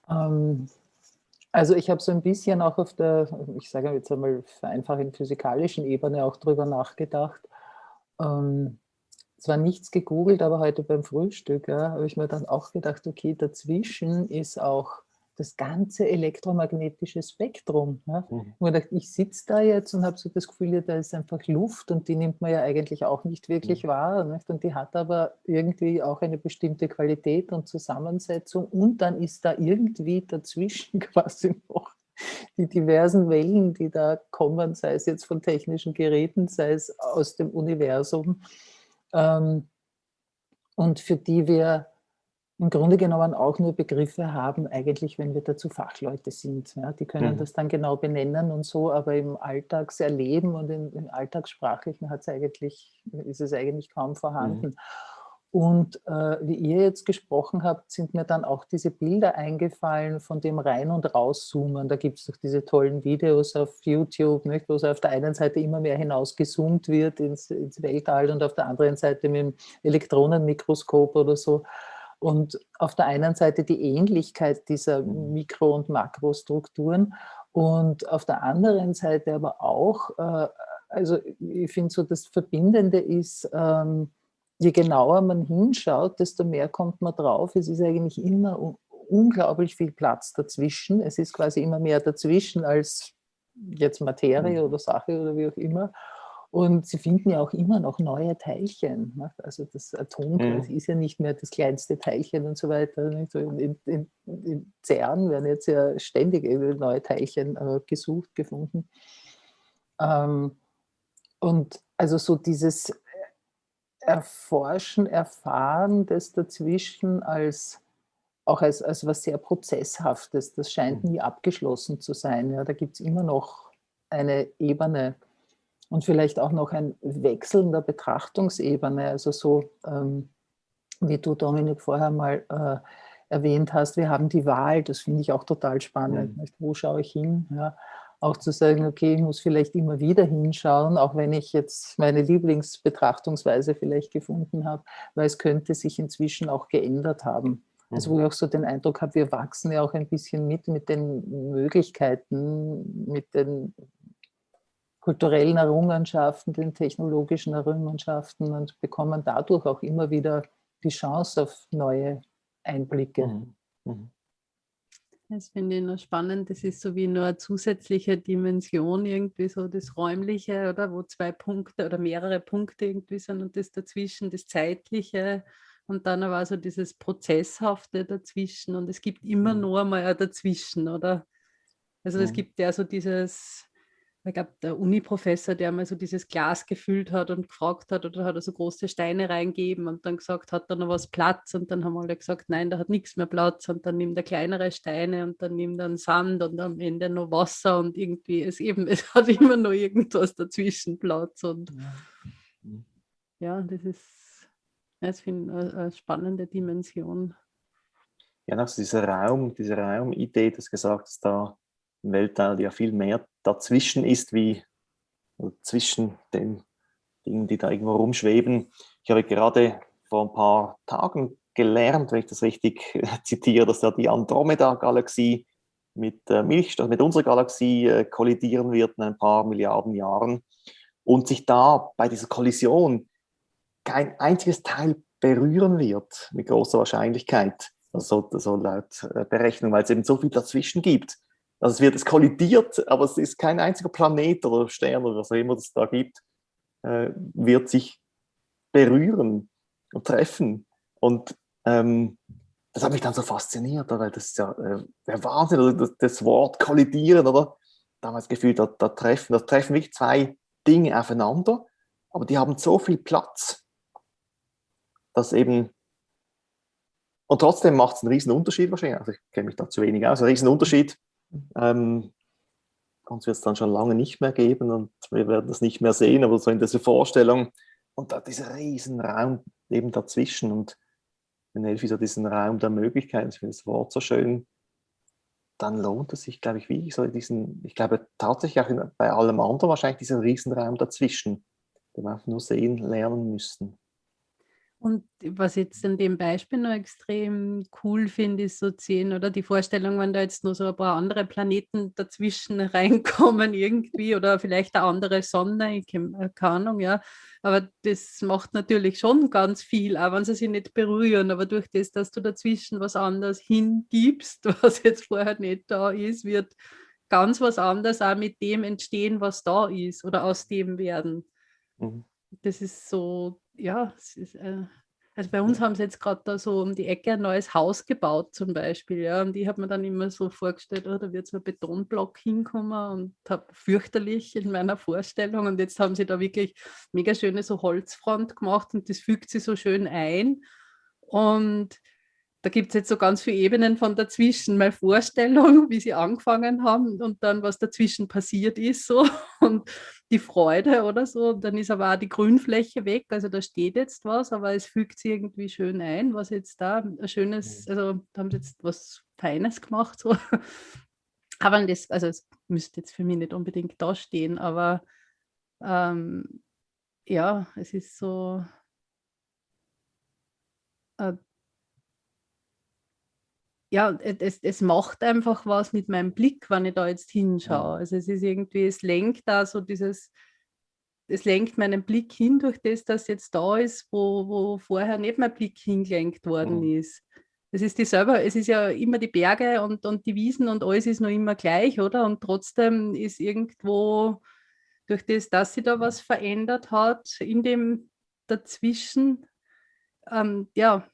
Ähm, also ich habe so ein bisschen auch auf der, ich sage jetzt einmal einfach in physikalischen Ebene auch drüber nachgedacht. Ähm, zwar nichts gegoogelt, aber heute beim Frühstück ja, habe ich mir dann auch gedacht, okay, dazwischen ist auch das ganze elektromagnetische Spektrum. Ja. Mhm. Und ich, ich sitze da jetzt und habe so das Gefühl, da ist einfach Luft und die nimmt man ja eigentlich auch nicht wirklich mhm. wahr. Nicht? Und die hat aber irgendwie auch eine bestimmte Qualität und Zusammensetzung. Und dann ist da irgendwie dazwischen quasi noch die diversen Wellen, die da kommen, sei es jetzt von technischen Geräten, sei es aus dem Universum. Ähm, und für die wir im Grunde genommen auch nur Begriffe haben, eigentlich, wenn wir dazu Fachleute sind. Ja, die können mhm. das dann genau benennen und so, aber im Alltagserleben und im, im Alltagssprachlichen hat's eigentlich, ist es eigentlich kaum vorhanden. Mhm. Und äh, wie ihr jetzt gesprochen habt, sind mir dann auch diese Bilder eingefallen von dem Rein- und Rauszoomen. Da gibt es doch diese tollen Videos auf YouTube, nicht, wo es auf der einen Seite immer mehr hinausgezoomt wird ins, ins Weltall und auf der anderen Seite mit dem Elektronenmikroskop oder so. Und auf der einen Seite die Ähnlichkeit dieser. Mikro- und Makrostrukturen und auf der anderen Seite aber auch, äh, also ich finde so, das Verbindende ist, ähm, je genauer man hinschaut, desto mehr kommt man drauf. Es ist eigentlich immer unglaublich viel Platz dazwischen. Es ist quasi immer mehr dazwischen als jetzt Materie mhm. oder Sache oder wie auch immer. Und sie finden ja auch immer noch neue Teilchen. Ne? Also das Atom mhm. ist ja nicht mehr das kleinste Teilchen und so weiter. In, in, in CERN werden jetzt ja ständig neue Teilchen äh, gesucht, gefunden. Ähm, und also so dieses Erforschen, Erfahren des Dazwischen als auch als, als was sehr Prozesshaftes, das scheint mhm. nie abgeschlossen zu sein. Ja, da gibt es immer noch eine Ebene und vielleicht auch noch ein Wechseln der Betrachtungsebene. Also so, ähm, wie du, Dominik, vorher mal äh, erwähnt hast, wir haben die Wahl, das finde ich auch total spannend. Mhm. Wo schaue ich hin? Ja, auch zu sagen, okay, ich muss vielleicht immer wieder hinschauen, auch wenn ich jetzt meine Lieblingsbetrachtungsweise vielleicht gefunden habe, weil es könnte sich inzwischen auch geändert haben. Also wo mhm. ich auch so den Eindruck habe, wir wachsen ja auch ein bisschen mit, mit den Möglichkeiten, mit den kulturellen Errungenschaften, den technologischen Errungenschaften und bekommen dadurch auch immer wieder die Chance auf neue Einblicke. Mhm. Mhm. Das finde ich noch spannend. Das ist so wie nur eine zusätzliche Dimension, irgendwie so das Räumliche, oder wo zwei Punkte oder mehrere Punkte irgendwie sind und das dazwischen, das Zeitliche und dann aber so dieses Prozesshafte dazwischen und es gibt immer mhm. nur mal ein Dazwischen, oder? Also es gibt ja so dieses, ich glaube, der Uni-Professor, der mal so dieses Glas gefüllt hat und gefragt hat, oder hat er so große Steine reingeben und dann gesagt, hat da noch was Platz? Und dann haben alle gesagt, nein, da hat nichts mehr Platz. Und dann nimmt er kleinere Steine und dann nimmt er Sand und am Ende noch Wasser und irgendwie, es eben, es hat immer noch irgendwas dazwischen Platz. Und ja, mhm. ja das ist, das finde ich eine spannende Dimension. Ja, also dieser Raum, diese Raumidee, das gesagt hast, da im Weltall ja viel mehr dazwischen ist, wie zwischen den Dingen, die da irgendwo rumschweben. Ich habe gerade vor ein paar Tagen gelernt, wenn ich das richtig zitiere, dass da die Andromeda-Galaxie mit äh, Milchstraße, mit unserer Galaxie äh, kollidieren wird in ein paar Milliarden Jahren und sich da bei dieser Kollision kein einziges Teil berühren wird, mit großer Wahrscheinlichkeit, also so laut äh, Berechnung, weil es eben so viel dazwischen gibt. Also es wird es kollidiert, aber es ist kein einziger Planet oder Stern oder was auch immer es da gibt, äh, wird sich berühren und treffen. Und ähm, das hat mich dann so fasziniert, weil das ist ja äh, der Wahnsinn, das, das, Wort kollidieren, oder? Damals gefühlt, da, da treffen, da treffen wirklich zwei Dinge aufeinander, aber die haben so viel Platz, dass eben und trotzdem macht es einen riesen Unterschied wahrscheinlich. Also ich kenne mich da zu wenig aus. Ein riesen Unterschied, ähm, uns wird es dann schon lange nicht mehr geben und wir werden das nicht mehr sehen, aber so in dieser Vorstellung und da dieser riesen Raum eben dazwischen und wenn Elfi so diesen Raum der Möglichkeiten, ich finde das Wort so schön, dann lohnt es sich, glaube ich, wie so diesen, ich glaube tatsächlich auch in, bei allem anderen wahrscheinlich diesen Riesenraum dazwischen, den wir einfach nur sehen lernen müssten. Und was jetzt in dem Beispiel noch extrem cool finde, ist so sehen, oder die Vorstellung, wenn da jetzt noch so ein paar andere Planeten dazwischen reinkommen irgendwie oder vielleicht eine andere Sonne, ich äh, keine Ahnung, ja. Aber das macht natürlich schon ganz viel, auch wenn sie sich nicht berühren. Aber durch das, dass du dazwischen was anderes hingibst, was jetzt vorher nicht da ist, wird ganz was anderes auch mit dem entstehen, was da ist oder aus dem werden. Mhm. Das ist so ja, es ist, äh, also bei uns haben sie jetzt gerade da so um die Ecke ein neues Haus gebaut zum Beispiel, ja, und ich habe mir dann immer so vorgestellt, oh, da wird so ein Betonblock hinkommen und habe fürchterlich in meiner Vorstellung und jetzt haben sie da wirklich mega schöne so Holzfront gemacht und das fügt sie so schön ein und da gibt es jetzt so ganz viele Ebenen von dazwischen. Meine Vorstellung, wie sie angefangen haben und dann, was dazwischen passiert ist, so und die Freude oder so. Dann ist aber auch die Grünfläche weg. Also da steht jetzt was, aber es fügt sich irgendwie schön ein, was jetzt da ein schönes, mhm. also da haben sie jetzt was Feines gemacht. So. Aber das, also es müsste jetzt für mich nicht unbedingt da stehen, aber ähm, ja, es ist so. Ja, es, es macht einfach was mit meinem Blick, wenn ich da jetzt hinschaue. Also es ist irgendwie, es lenkt da so dieses, es lenkt meinen Blick hin durch das, das jetzt da ist, wo, wo vorher nicht mein Blick hingelenkt worden mhm. ist. Es ist dieselbe, es ist ja immer die Berge und, und die Wiesen und alles ist noch immer gleich, oder? Und trotzdem ist irgendwo durch das, dass sie da was verändert hat, in dem Dazwischen, ähm, ja,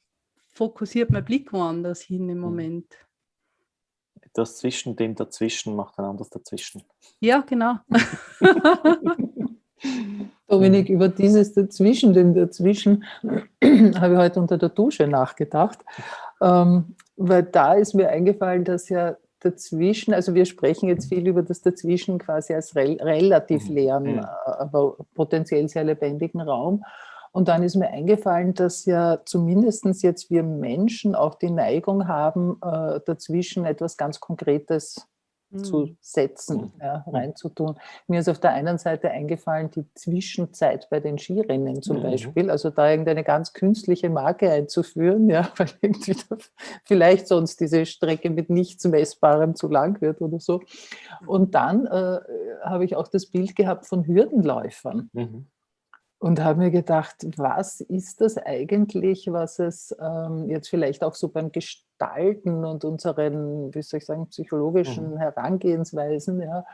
fokussiert mein Blick woanders hin im mhm. Moment. Das zwischen dem Dazwischen macht ein anderes Dazwischen. Ja, genau. Dominik, über dieses Dazwischen, dem Dazwischen, habe ich heute unter der Dusche nachgedacht, ähm, weil da ist mir eingefallen, dass ja dazwischen, also wir sprechen jetzt viel über das Dazwischen quasi als re relativ mhm. leeren, mhm. aber potenziell sehr lebendigen Raum. Und dann ist mir eingefallen, dass ja zumindest jetzt wir Menschen auch die Neigung haben, äh, dazwischen etwas ganz Konkretes zu mhm. setzen, mhm. ja, reinzutun. Mir ist auf der einen Seite eingefallen, die Zwischenzeit bei den Skirennen zum mhm. Beispiel, also da irgendeine ganz künstliche Marke einzuführen, ja, weil irgendwie vielleicht sonst diese Strecke mit nichts Messbarem zu lang wird oder so. Und dann äh, habe ich auch das Bild gehabt von Hürdenläufern. Mhm und habe mir gedacht, was ist das eigentlich, was es ähm, jetzt vielleicht auch so beim Gestalten und unseren, wie soll ich sagen, psychologischen mhm. Herangehensweisen, ja,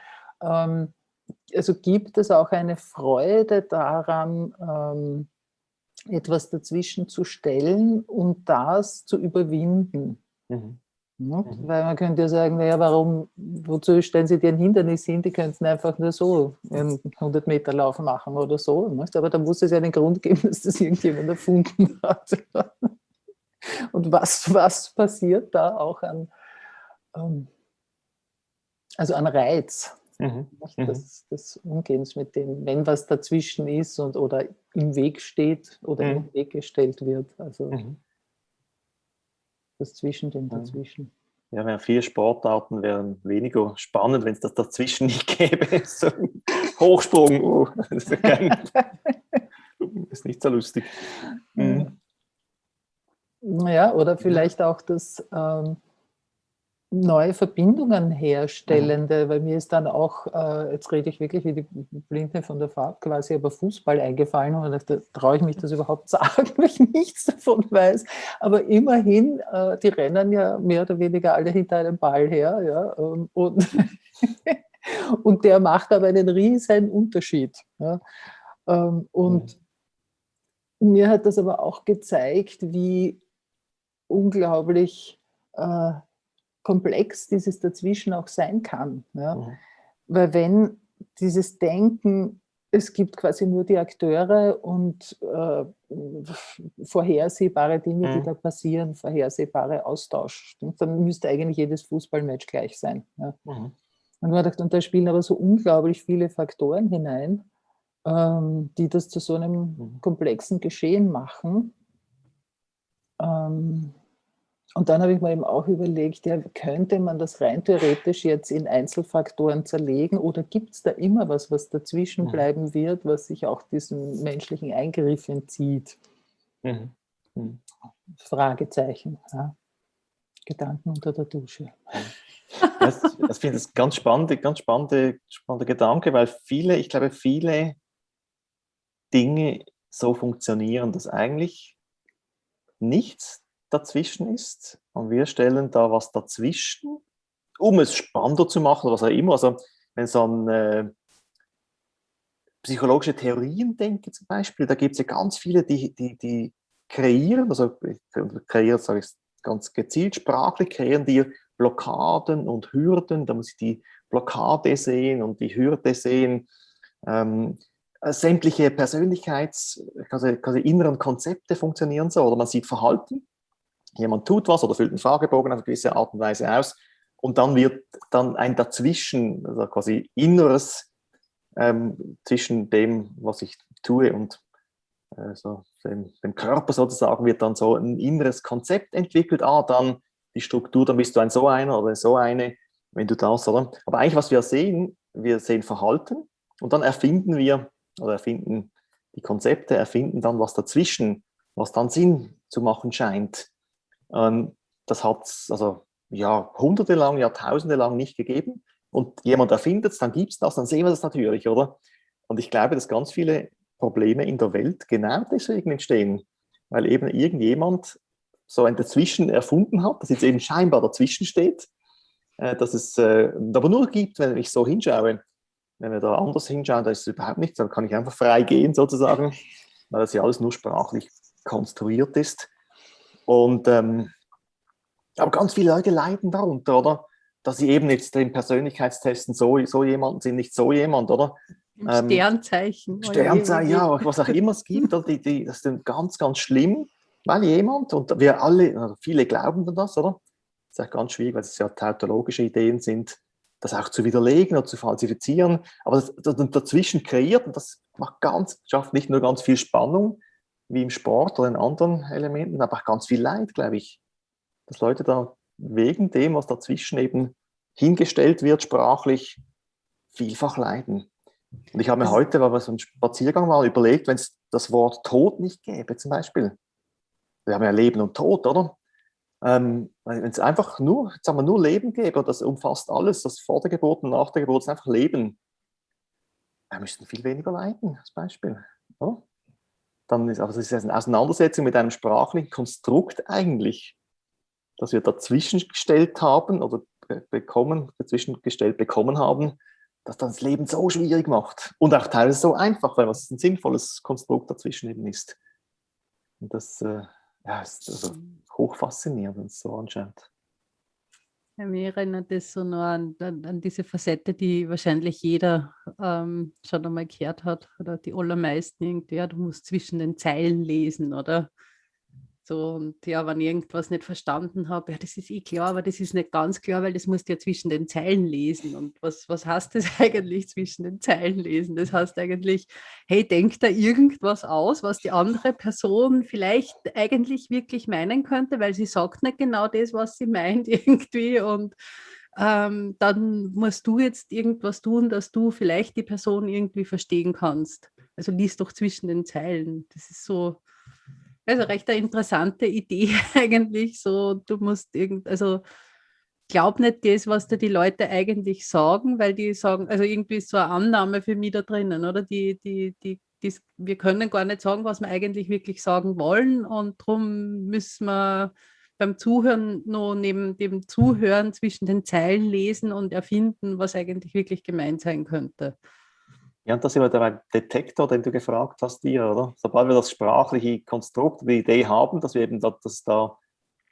ähm, also gibt es auch eine Freude daran, ähm, etwas dazwischen zu stellen und das zu überwinden. Mhm. Mhm. Weil man könnte ja sagen, naja, warum, wozu stellen Sie dir ein Hindernis hin? Die könnten einfach nur so einen 100 Meter Lauf machen oder so. Nicht? Aber da muss es ja einen Grund geben, dass das irgendjemand erfunden hat. Und was, was passiert da auch an, ähm, also an Reiz mhm. mhm. des, des, Umgehens mit dem, wenn was dazwischen ist und, oder im Weg steht oder mhm. im Weg gestellt wird. Also mhm das Zwischen dem Dazwischen. Ja, ja viele Sportarten wären weniger spannend, wenn es das dazwischen nicht gäbe. So Hochsprung, oh, das ist, kein, ist, nicht so lustig. Mhm. Ja, oder vielleicht auch das ähm, neue Verbindungen herstellende, mhm. weil mir ist dann auch, äh, jetzt rede ich wirklich wie die Blinde von der Fahrt quasi, aber Fußball eingefallen und da traue ich mich das überhaupt sagen, weil ich nichts davon weiß. Aber immerhin, äh, die rennen ja mehr oder weniger alle hinter einem Ball her. Ja, ähm, und, und der macht aber einen riesen Unterschied. Ja. Ähm, und mhm. mir hat das aber auch gezeigt, wie unglaublich äh, komplex dieses Dazwischen auch sein kann. Ja? Mhm. Weil wenn dieses Denken, es gibt quasi nur die Akteure und äh, vorhersehbare Dinge, mhm. die da passieren, vorhersehbare Austausch, dann müsste eigentlich jedes Fußballmatch gleich sein. Ja? Mhm. Und man dachte, und da spielen aber so unglaublich viele Faktoren hinein, ähm, die das zu so einem mhm. komplexen Geschehen machen. Ähm, und dann habe ich mir eben auch überlegt, ja, könnte man das rein theoretisch jetzt in Einzelfaktoren zerlegen oder gibt es da immer was, was dazwischen mhm. bleiben wird, was sich auch diesem menschlichen Eingriff entzieht? Mhm. Mhm. Fragezeichen. Ja. Gedanken unter der Dusche. Das, das finde ich ganz spannende, ganz spannende, spannende Gedanke, weil viele, ich glaube, viele Dinge so funktionieren, dass eigentlich nichts dazwischen ist. Und wir stellen da was dazwischen, um es spannender zu machen, was auch immer. Also wenn so an äh, psychologische Theorien denke zum Beispiel, da gibt es ja ganz viele, die, die, die kreieren, also kreieren sage ich ganz gezielt, sprachlich kreieren die Blockaden und Hürden, da muss ich die Blockade sehen und die Hürde sehen, ähm, sämtliche Persönlichkeits-, quasi, quasi inneren Konzepte funktionieren so, oder man sieht Verhalten jemand tut was oder füllt einen Fragebogen auf eine gewisse Art und Weise aus und dann wird dann ein Dazwischen, also quasi Inneres ähm, zwischen dem, was ich tue und äh, so dem, dem, Körper sozusagen, wird dann so ein inneres Konzept entwickelt. Ah, dann die Struktur, dann bist du ein so einer oder so eine, wenn du das, oder? Aber eigentlich, was wir sehen, wir sehen Verhalten und dann erfinden wir, oder erfinden die Konzepte, erfinden dann was dazwischen, was dann Sinn zu machen scheint. Ähm, das hat es also, ja, hunderte lang, Jahrtausende lang nicht gegeben. Und jemand erfindet es, dann gibt es das, dann sehen wir das natürlich, oder? Und ich glaube, dass ganz viele Probleme in der Welt genau deswegen entstehen, weil eben irgendjemand so ein Dazwischen erfunden hat, das jetzt eben scheinbar dazwischen steht, äh, dass es äh, aber nur gibt, wenn ich so hinschaue. wenn wir da anders hinschauen, da ist es überhaupt nichts, dann kann ich einfach frei gehen sozusagen, weil das ja alles nur sprachlich konstruiert ist. Und ähm, aber ganz viele Leute leiden darunter, oder? Dass sie eben jetzt den Persönlichkeitstesten so, so jemanden sind, nicht so jemand, oder? Ähm, Sternzeichen. Sternzeichen, ja, was auch immer es gibt? Die, die, das ist ganz, ganz schlimm, weil jemand, und wir alle, also viele glauben an das, oder? Das ist auch ganz schwierig, weil es ja tautologische Ideen sind, das auch zu widerlegen oder zu falsifizieren, aber das, das dazwischen kreiert und das macht ganz, schafft nicht nur ganz viel Spannung, wie im Sport oder in anderen Elementen, aber auch ganz viel Leid, glaube ich. Dass Leute da wegen dem, was dazwischen eben hingestellt wird, sprachlich vielfach leiden. Und ich habe mir heute, weil wir so einen Spaziergang mal überlegt, wenn es das Wort Tod nicht gäbe, zum Beispiel. Wir haben ja Leben und Tod, oder? Ähm, wenn es einfach nur, sagen wir, nur Leben gäbe, das umfasst alles, das vor der Geburt und nach der Geburt ist einfach Leben, wir müssten viel weniger leiden, als Beispiel. Oder? Dann ist, also es ist eine Auseinandersetzung mit einem sprachlichen Konstrukt eigentlich, das wir dazwischen gestellt haben oder bekommen, dazwischen gestellt bekommen haben, das dann das Leben so schwierig macht und auch teilweise so einfach, weil es ein sinnvolles Konstrukt dazwischen eben ist. Und das äh, ja, ist also hochfaszinierend, wenn es so anschaut. Ja, mir erinnert das so nur an, an, an, diese Facette, die wahrscheinlich jeder ähm, schon einmal gehört hat, oder die allermeisten irgendwie, ja, du musst zwischen den Zeilen lesen, oder? So, und ja, wenn ich irgendwas nicht verstanden habe, ja, das ist eh klar, aber das ist nicht ganz klar, weil das musst du ja zwischen den Zeilen lesen. Und was, was heißt das eigentlich zwischen den Zeilen lesen? Das heißt eigentlich, hey, denk da irgendwas aus, was die andere Person vielleicht eigentlich wirklich meinen könnte, weil sie sagt nicht genau das, was sie meint irgendwie. Und ähm, dann musst du jetzt irgendwas tun, dass du vielleicht die Person irgendwie verstehen kannst. Also liest doch zwischen den Zeilen. Das ist so, also recht eine interessante Idee eigentlich. So, du musst irgend, also glaub nicht das, was dir die Leute eigentlich sagen, weil die sagen, also irgendwie ist so eine Annahme für mich da drinnen, oder? Die, die, die, die, wir können gar nicht sagen, was wir eigentlich wirklich sagen wollen und darum müssen wir beim Zuhören nur neben dem Zuhören zwischen den Zeilen lesen und erfinden, was eigentlich wirklich gemeint sein könnte. Ja, und das ist immer der Detektor, den du gefragt hast, dir, oder? Sobald wir das sprachliche Konstrukt, die Idee haben, dass wir eben da, dass da,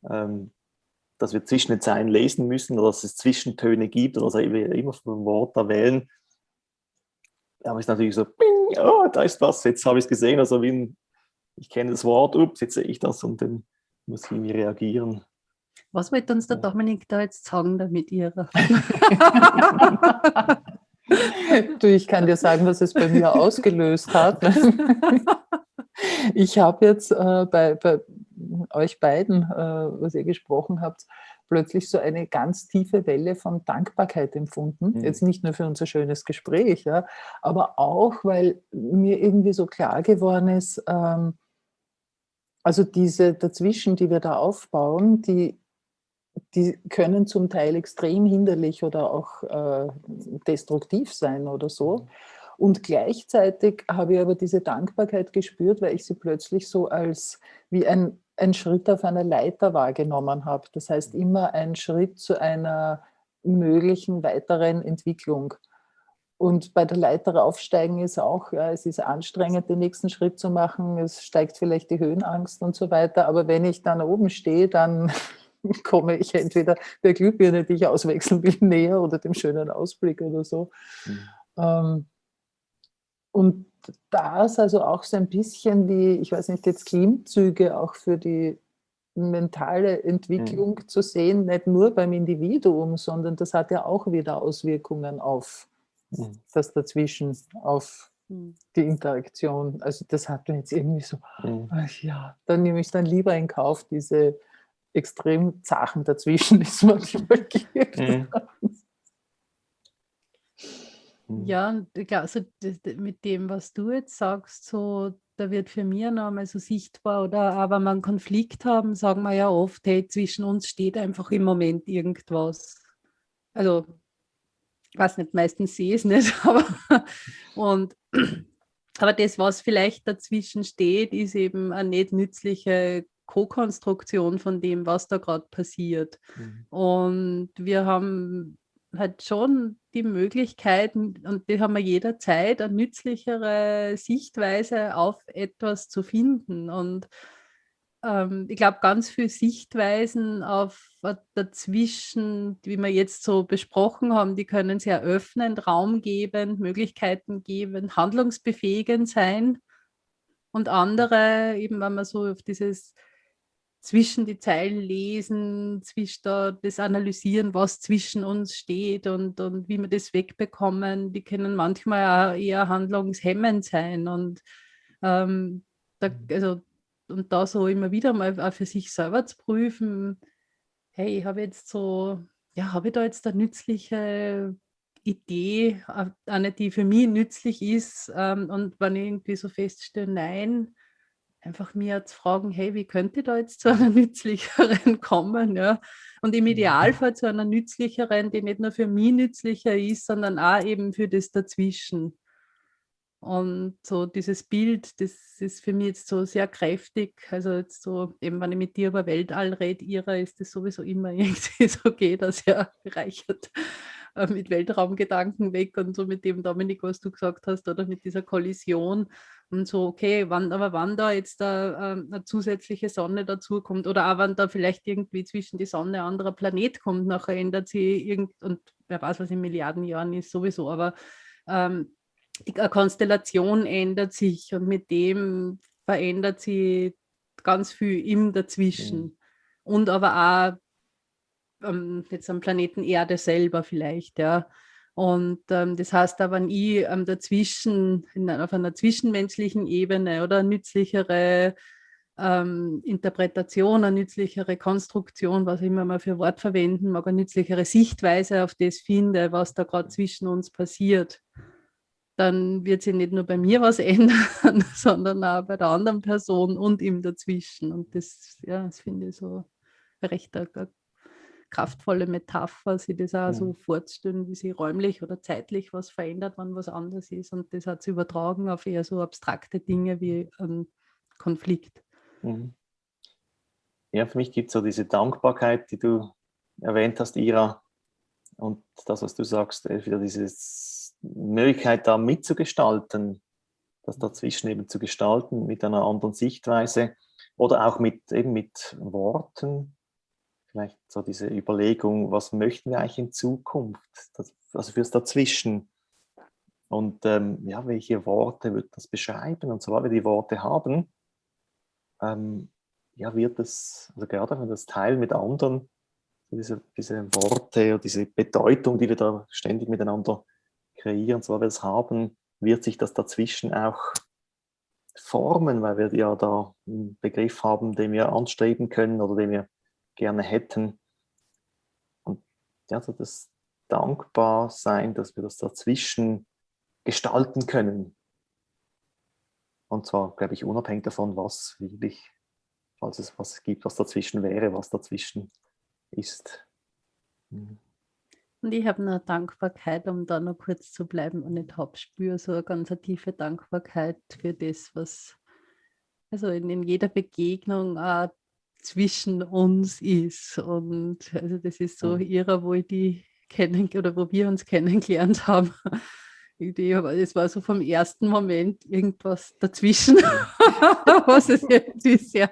ähm, dass wir zwischen den Zeilen lesen müssen oder dass es Zwischentöne gibt oder dass wir immer vom Wort da wählen, aber ist natürlich so, bing, oh, da ist was, jetzt habe ich es gesehen, also wie ein, ich kenne das Wort, ups, jetzt sehe ich das und dann muss ich irgendwie reagieren. Was wird uns der Dominik da jetzt sagen damit ihrer? du, ich kann dir sagen, was es bei mir ausgelöst hat. Ich habe jetzt äh, bei, bei, euch beiden, äh, was ihr gesprochen habt, plötzlich so eine ganz tiefe Welle von Dankbarkeit empfunden. Mhm. Jetzt nicht nur für unser schönes Gespräch, ja, aber auch, weil mir irgendwie so klar geworden ist, ähm, also diese dazwischen, die wir da aufbauen, die die können zum Teil extrem hinderlich oder auch äh, destruktiv sein oder so. Mhm. Und gleichzeitig habe ich aber diese Dankbarkeit gespürt, weil ich sie plötzlich so als wie ein, ein Schritt auf einer Leiter wahrgenommen habe. Das heißt immer ein Schritt zu einer möglichen weiteren Entwicklung. Und bei der Leiter aufsteigen ist auch, ja, es ist anstrengend, den nächsten Schritt zu machen. Es steigt vielleicht die Höhenangst und so weiter. Aber wenn ich dann oben stehe, dann komme ich entweder der Glühbirne, die ich auswechseln will, näher oder dem schönen Ausblick oder so. Mhm. Ähm, und das also auch so ein bisschen wie, ich weiß nicht, jetzt Klimmzüge auch für die mentale Entwicklung mhm. zu sehen, nicht nur beim Individuum, sondern das hat ja auch wieder Auswirkungen auf. Das Dazwischen, auf mhm. die Interaktion. Also das hat mir jetzt irgendwie so, mhm. ach ja, dann nehme ich dann lieber in Kauf diese extrem Sachen dazwischen, die es manchmal gibt. Mhm. Ja, also mit dem, was du jetzt sagst, so, da wird für mich noch einmal so sichtbar, oder aber wenn wir einen Konflikt haben, sagen wir ja oft, hey, zwischen uns steht einfach im Moment irgendwas. Also, ich weiß nicht, meistens sehe ich es nicht, aber, und, aber das, was vielleicht dazwischen steht, ist eben eine nicht nützliche Co-Konstruktion von dem, was da gerade passiert. Mhm. Und wir haben halt schon die Möglichkeit, und die haben wir jederzeit, eine nützlichere Sichtweise auf etwas zu finden. Und ähm, ich glaube, ganz viele Sichtweisen auf dazwischen, wie wir jetzt so besprochen haben, die können sehr öffnend, Raum geben, Möglichkeiten geben, handlungsbefähigend sein. Und andere, eben wenn man so auf dieses zwischen die Zeilen lesen, zwischen da, das analysieren, was zwischen uns steht und, und wie wir das wegbekommen, die können manchmal auch eher handlungshemmend sein. Und ähm, da, also und da so immer wieder mal auch für sich selber zu prüfen, hey, ich habe jetzt so, ja, habe ich da jetzt eine nützliche Idee, eine, die für mich nützlich ist ähm, und wenn ich irgendwie so feststelle, nein, einfach mir zu fragen, hey, wie könnte ich da jetzt zu einer nützlicheren kommen? Ja? Und im mhm. Idealfall zu einer nützlicheren, die nicht nur für mich nützlicher ist, sondern auch eben für das Dazwischen. Und so dieses Bild, das ist für mich jetzt so sehr kräftig. Also jetzt so, eben wenn ich mit dir über Weltall rede, ihrer ist das sowieso immer irgendwie so geht, dass er bereichert äh, mit Weltraumgedanken weg und so mit dem Dominik, was du gesagt hast, oder mit dieser Kollision und so, okay, wann, aber wann da jetzt da, äh, eine zusätzliche Sonne dazu kommt oder auch wenn da vielleicht irgendwie zwischen die Sonne ein anderer Planet kommt, nachher ändert sie irgend, und wer weiß, was in Milliarden Jahren ist, sowieso, aber ähm, die Konstellation ändert sich und mit dem verändert sie ganz viel im Dazwischen. Mhm. Und aber auch ähm, jetzt am Planeten Erde selber vielleicht, ja. Und ähm, das heißt aber, wenn ich ähm, dazwischen, in, auf einer zwischenmenschlichen Ebene oder nützlichere ähm, Interpretation, eine nützlichere Konstruktion, was immer mal für Wort verwenden mag, eine nützlichere Sichtweise auf das finde, was da gerade zwischen uns passiert dann wird sich nicht nur bei mir was ändern, sondern auch bei der anderen Person und ihm dazwischen. Und das, ja, das finde ich so recht eine, kraftvolle Metapher, sich das auch ja. so vorzustellen, wie sich räumlich oder zeitlich was verändert, wenn was anders ist. Und das hat sich übertragen auf eher so abstrakte Dinge wie ein Konflikt. Mhm. Ja, für mich gibt es so diese Dankbarkeit, die du erwähnt hast, Ira, und das, was du sagst, wieder dieses Möglichkeit da mitzugestalten, das dazwischen eben zu gestalten mit einer anderen Sichtweise oder auch mit, eben mit Worten, vielleicht so diese Überlegung, was möchten wir eigentlich in Zukunft, das, also fürs Dazwischen. Und ähm, ja, welche Worte wird das beschreiben? Und sobald wir die Worte haben, ähm, ja, wird es, also gerade wenn wir das teilen mit anderen, diese, diese Worte oder diese Bedeutung, die wir da ständig miteinander kreieren, so wir es haben, wird sich das dazwischen auch formen, weil wir ja da einen Begriff haben, den wir anstreben können oder den wir gerne hätten. Und ja, so das dankbar sein, dass wir das dazwischen gestalten können. Und zwar, glaube ich, unabhängig davon, was wirklich, falls es was gibt, was dazwischen wäre, was dazwischen ist. Mhm. Und ich habe eine Dankbarkeit, um da noch kurz zu bleiben und ich habe spüre so eine ganz tiefe Dankbarkeit für das, was also in, in jeder Begegnung auch zwischen uns ist. Und also das ist so mhm. ihrer, wo ich die kennen oder wo wir uns kennengelernt haben. Es war so vom ersten Moment irgendwas dazwischen, was es irgendwie sehr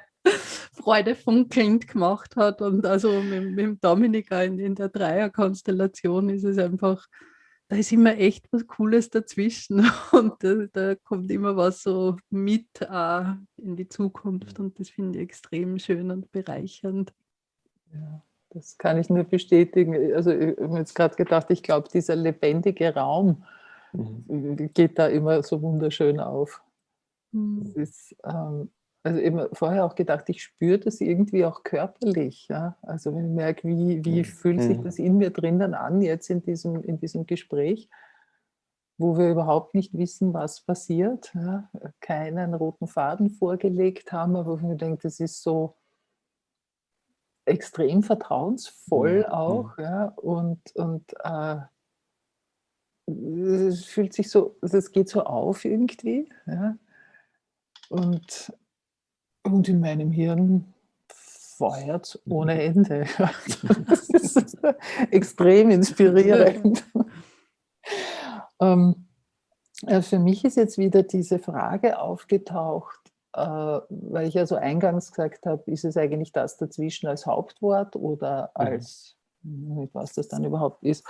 Freude funkelnd gemacht hat. Und also mit, mit Dominik in, in der Dreierkonstellation ist es einfach, da ist immer echt was Cooles dazwischen und da, da kommt immer was so mit äh, in die Zukunft und das finde ich extrem schön und bereichernd. Ja, das kann ich nur bestätigen. Also ich habe jetzt gerade gedacht, ich glaube, dieser lebendige Raum mhm. geht da immer so wunderschön auf. Mhm. Das ist, ähm, also eben vorher auch gedacht, ich spüre das irgendwie auch körperlich. Ja? Also wenn ich merke, wie, wie mhm. fühlt sich mhm. das in mir drinnen an jetzt in diesem, in diesem Gespräch, wo wir überhaupt nicht wissen, was passiert, ja? keinen roten Faden vorgelegt haben, aber wo ich denke, das ist so extrem vertrauensvoll mhm. auch ja? und, und äh, es fühlt sich so, es geht so auf irgendwie. Ja? Und und in meinem Hirn feuert ohne Ende. Das ist extrem inspirierend. ähm, äh, für mich ist jetzt wieder diese Frage aufgetaucht, äh, weil ich ja so eingangs gesagt habe, ist es eigentlich das dazwischen als Hauptwort oder mhm. als, mhm. was das dann überhaupt ist,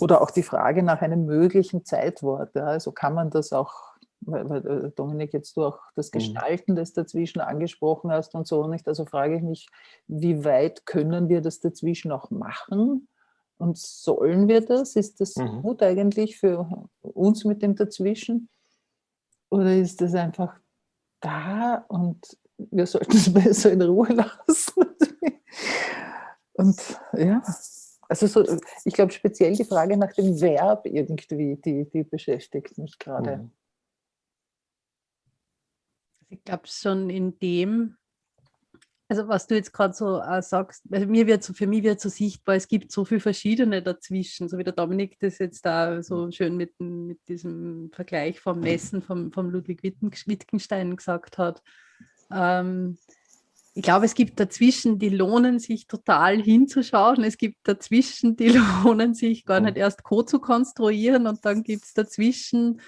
oder auch die Frage nach einem möglichen Zeitwort. Ja, also kann man das auch, weil, äh, Dominik jetzt du auch das mhm. Gestalten des Dazwischen angesprochen hast und so nicht, also frage ich mich, wie weit können wir das dazwischen auch machen? Und sollen wir das? Ist das mhm. gut eigentlich für uns mit dem Dazwischen? Oder ist das einfach da und wir sollten es besser in Ruhe lassen? und ja, also so, ich glaube speziell die Frage nach dem Verb irgendwie, die, die beschäftigt mich gerade. Mhm. Ich glaube schon in dem, also was du jetzt gerade so äh, sagst, also mir wird so, für mich wird so sichtbar, es gibt so viele verschiedene dazwischen, so wie der Dominik das jetzt da so mhm. schön mit, mit diesem Vergleich vom Messen vom, vom Ludwig Wittgenstein gesagt hat. Ähm, ich glaube, es gibt dazwischen, die lohnen sich total hinzuschauen. Es gibt dazwischen, die lohnen sich gar nicht erst Co zu konstruieren und dann gibt es dazwischen,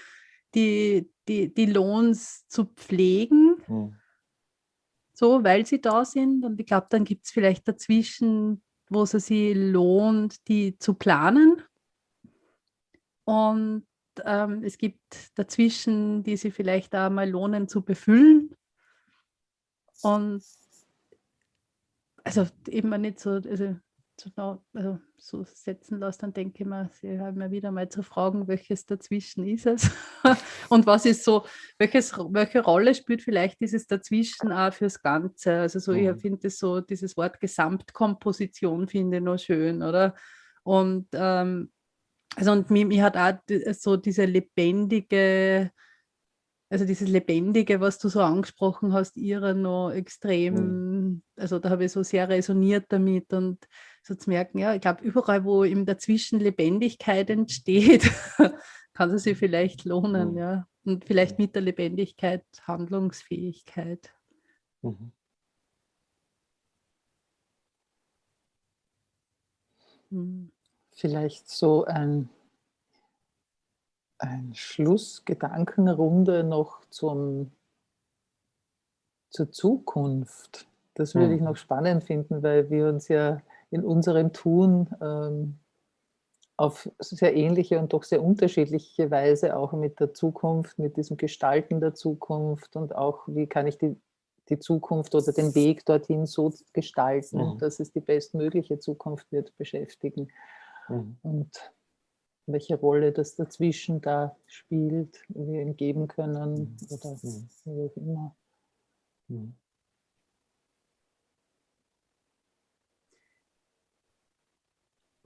die, die, die lohnt zu pflegen. Mhm so, weil sie da sind. Und ich glaube, dann gibt es vielleicht dazwischen, wo es sich lohnt, die zu planen. Und ähm, es gibt dazwischen, die sie vielleicht auch mal lohnen zu befüllen. Und also eben nicht so, also also so setzen lasse, dann denke ich mir, sie haben mir wieder mal zu fragen, welches dazwischen ist es und was ist so, welches, welche Rolle spielt vielleicht dieses dazwischen auch fürs Ganze. Also so, mhm. ich finde so, dieses Wort Gesamtkomposition finde ich noch schön, oder? Und ähm, also und mir, mir hat auch so diese lebendige also dieses Lebendige, was du so angesprochen hast, ihrer noch extrem, mhm. also da habe ich so sehr resoniert damit und so zu merken, ja, ich glaube, überall, wo im Dazwischen Lebendigkeit entsteht, kann es sich vielleicht lohnen, mhm. ja. Und vielleicht mit der Lebendigkeit Handlungsfähigkeit. Mhm. mhm. Vielleicht so ein ein Schlussgedankenrunde noch zum, zur Zukunft. Das würde mhm. ich noch spannend finden, weil wir uns ja in unserem Tun ähm, auf sehr ähnliche und doch sehr unterschiedliche Weise auch mit der Zukunft, mit diesem Gestalten der Zukunft und auch, wie kann ich die, die Zukunft oder den Weg dorthin so gestalten, mhm. dass es die bestmögliche Zukunft wird beschäftigen. Mhm. Und welche Rolle das dazwischen da spielt, wir ihm geben können mhm. oder mhm. wie auch immer.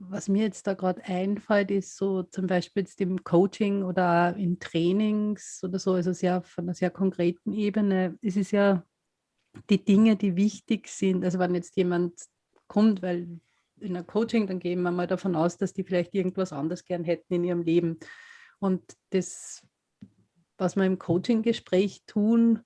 Was mir jetzt da gerade einfällt, ist so zum Beispiel jetzt im Coaching oder in Trainings oder so, also sehr von einer sehr konkreten Ebene, ist es ja die Dinge, die wichtig sind. Also wenn jetzt jemand kommt, weil in einem Coaching, dann gehen wir mal davon aus, dass die vielleicht irgendwas anderes gern hätten in ihrem Leben. Und das, was wir im Coaching-Gespräch tun,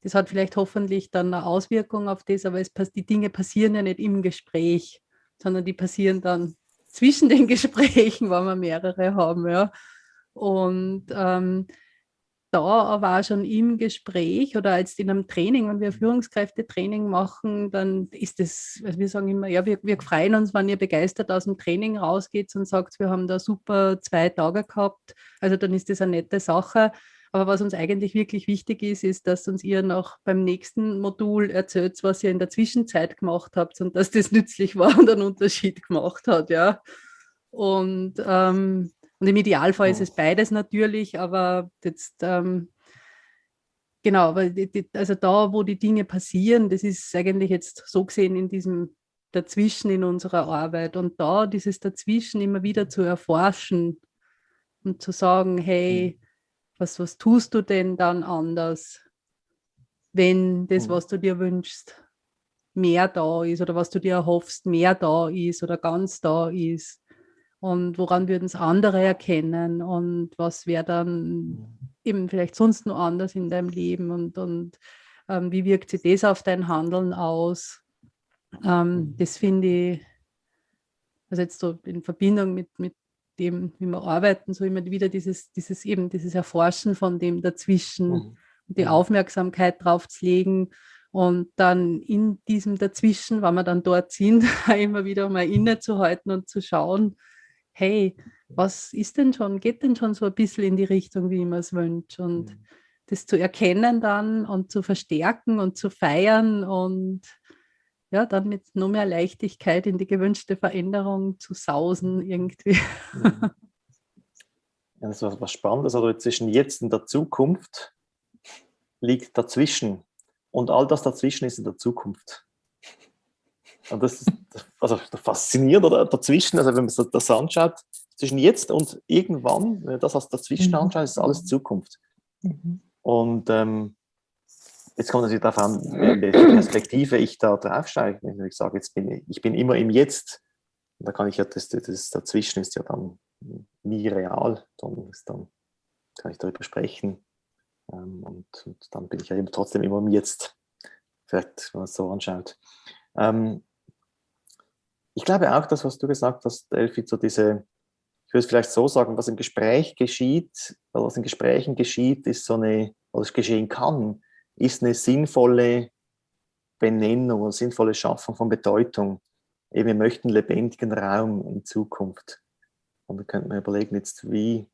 das hat vielleicht hoffentlich dann eine Auswirkung auf das, aber es, die Dinge passieren ja nicht im Gespräch, sondern die passieren dann zwischen den Gesprächen, wenn wir mehrere haben. Ja. Und ähm, da aber auch schon im Gespräch oder als in einem Training, wenn wir Führungskräftetraining machen, dann ist es, also wir sagen immer, ja, wir, wir freuen uns, wenn ihr begeistert aus dem Training rausgeht und sagt, wir haben da super zwei Tage gehabt. Also dann ist das eine nette Sache. Aber was uns eigentlich wirklich wichtig ist, ist, dass uns ihr noch beim nächsten Modul erzählt, was ihr in der Zwischenzeit gemacht habt und dass das nützlich war und einen Unterschied gemacht hat, ja. Und ähm, und im Idealfall ist es beides natürlich, aber jetzt, ähm, genau, also da, wo die Dinge passieren, das ist eigentlich jetzt so gesehen in diesem Dazwischen in unserer Arbeit. Und da dieses Dazwischen immer wieder zu erforschen und zu sagen, hey, was, was tust du denn dann anders, wenn das, was du dir wünschst, mehr da ist oder was du dir erhoffst, mehr da ist oder ganz da ist? Und woran würden es andere erkennen? Und was wäre dann mhm. eben vielleicht sonst noch anders in deinem Leben? Und, und ähm, wie wirkt sich das auf dein Handeln aus? Ähm, das finde ich, also jetzt so in Verbindung mit, mit dem, wie wir arbeiten, so immer wieder dieses, dieses eben, dieses Erforschen von dem dazwischen, mhm. die mhm. Aufmerksamkeit drauf zu legen und dann in diesem Dazwischen, wenn wir dann dort sind, immer wieder mal innezuhalten und zu schauen, hey, was ist denn schon, geht denn schon so ein bisschen in die Richtung, wie ich mir es wünsche und mhm. das zu erkennen dann und zu verstärken und zu feiern und ja, dann mit noch mehr Leichtigkeit in die gewünschte Veränderung zu sausen irgendwie. Mhm. Ja, das ist was Spannendes, also zwischen jetzt und der Zukunft liegt dazwischen und all das dazwischen ist in der Zukunft. Und das ist also faszinierend oder dazwischen, also wenn man das anschaut, zwischen jetzt und irgendwann, wenn man das als dazwischen mhm. anschaut, ist alles Zukunft. Mhm. Und ähm, Jetzt kommt natürlich darauf an, welche Perspektive ich da draufsteige. Wenn ich sage, jetzt bin ich, ich bin immer im Jetzt, da kann ich ja, das, das dazwischen ist ja dann nie real, dann, ist dann kann ich darüber sprechen. Ähm, und, und, dann bin ich ja eben trotzdem immer im Jetzt, vielleicht, wenn man es so anschaut. Ähm, ich glaube auch, das, was du gesagt hast, Elfi, so diese, ich würde es vielleicht so sagen, was im Gespräch geschieht, was in Gesprächen geschieht, ist so eine, was geschehen kann, ist eine sinnvolle Benennung eine sinnvolle Schaffung von Bedeutung. wir möchten lebendigen Raum in Zukunft. Und da könnte man überlegen, jetzt wie,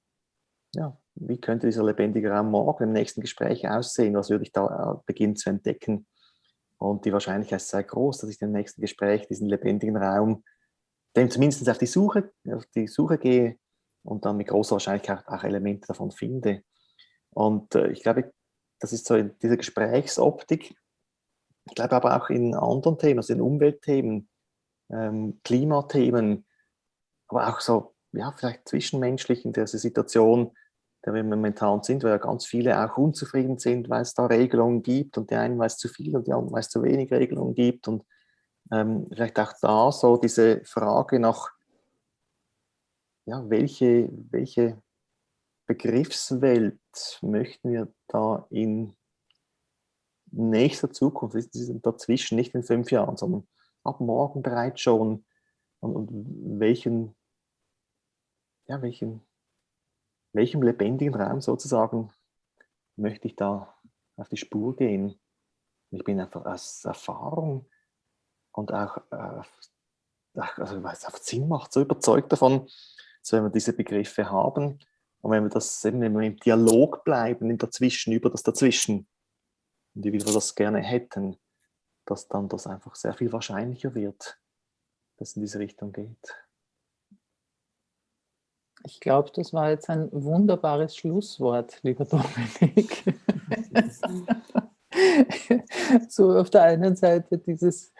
ja, wie könnte dieser lebendige Raum morgen im nächsten Gespräch aussehen? Was würde ich da äh, beginnen zu entdecken? Und die Wahrscheinlichkeit ist sehr groß, dass ich im nächsten Gespräch diesen lebendigen Raum, dem zumindest auf die Suche, auf die Suche gehe und dann mit großer Wahrscheinlichkeit auch Elemente davon finde. Und äh, ich glaube, das ist so diese Gesprächsoptik. Ich glaube aber auch in anderen Themen, also in Umweltthemen, ähm, Klimathemen, aber auch so, ja, vielleicht zwischenmenschlich in dieser Situation, in der wir momentan sind, weil ja ganz viele auch unzufrieden sind, weil es da Regelungen gibt und die einen, weil es zu viel und die anderen, weil es zu wenig Regelungen gibt und ähm, vielleicht auch da so diese Frage nach, ja, welche, welche Begriffswelt möchten wir da in nächster Zukunft, dazwischen, nicht in fünf Jahren, sondern ab morgen bereits schon und, und welchen, ja, welchen, welchem lebendigen Raum sozusagen möchte ich da auf die Spur gehen. Ich bin einfach aus Erfahrung und auch, äh, also weil es einfach Sinn macht, so überzeugt davon, dass wenn wir diese Begriffe haben, und wenn wir das eben wenn wir im Dialog bleiben, in dazwischen, über das Dazwischen, und wie wir das gerne hätten, dass dann das einfach sehr viel wahrscheinlicher wird, dass es in diese Richtung geht. Ich glaube, das war jetzt ein wunderbares Schlusswort, lieber Dominik. so auf der einen Seite dieses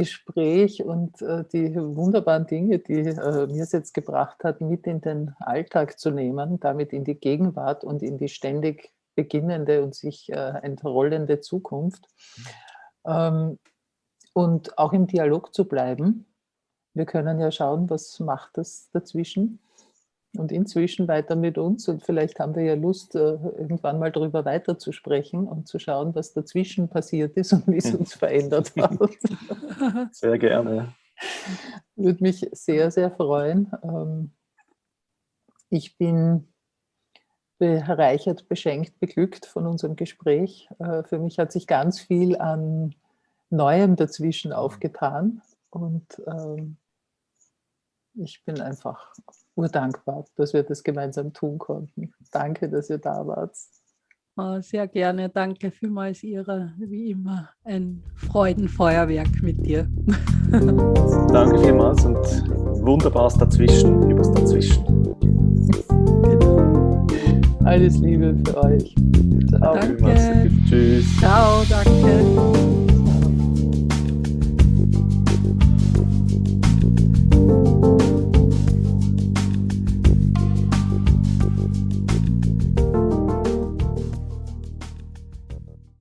Gespräch und äh, die wunderbaren Dinge, die äh, mir es jetzt gebracht hat, mit in den Alltag zu nehmen, damit in die Gegenwart und in die ständig beginnende und sich äh, entrollende Zukunft. Ähm, und auch im Dialog zu bleiben. Wir können ja schauen, was macht das dazwischen und inzwischen weiter mit uns. Und vielleicht haben wir ja Lust, äh, irgendwann mal darüber weiterzusprechen und zu schauen, was dazwischen passiert ist und wie es uns verändert hat. Sehr gerne. Würde mich sehr, sehr freuen. Ähm, ich bin bereichert, beschenkt, beglückt von unserem Gespräch. Äh, für mich hat sich ganz viel an Neuem dazwischen aufgetan und ähm, ich bin einfach urdankbar, dass wir das gemeinsam tun konnten. Danke, dass ihr da wart. Oh, sehr gerne. Danke vielmals, Ira. Wie immer ein Freudenfeuerwerk mit dir. Danke vielmals und wunderbares Dazwischen, übers Dazwischen. Genau. Alles Liebe für euch. Ciao. Danke. Tschüss. Ciao, danke.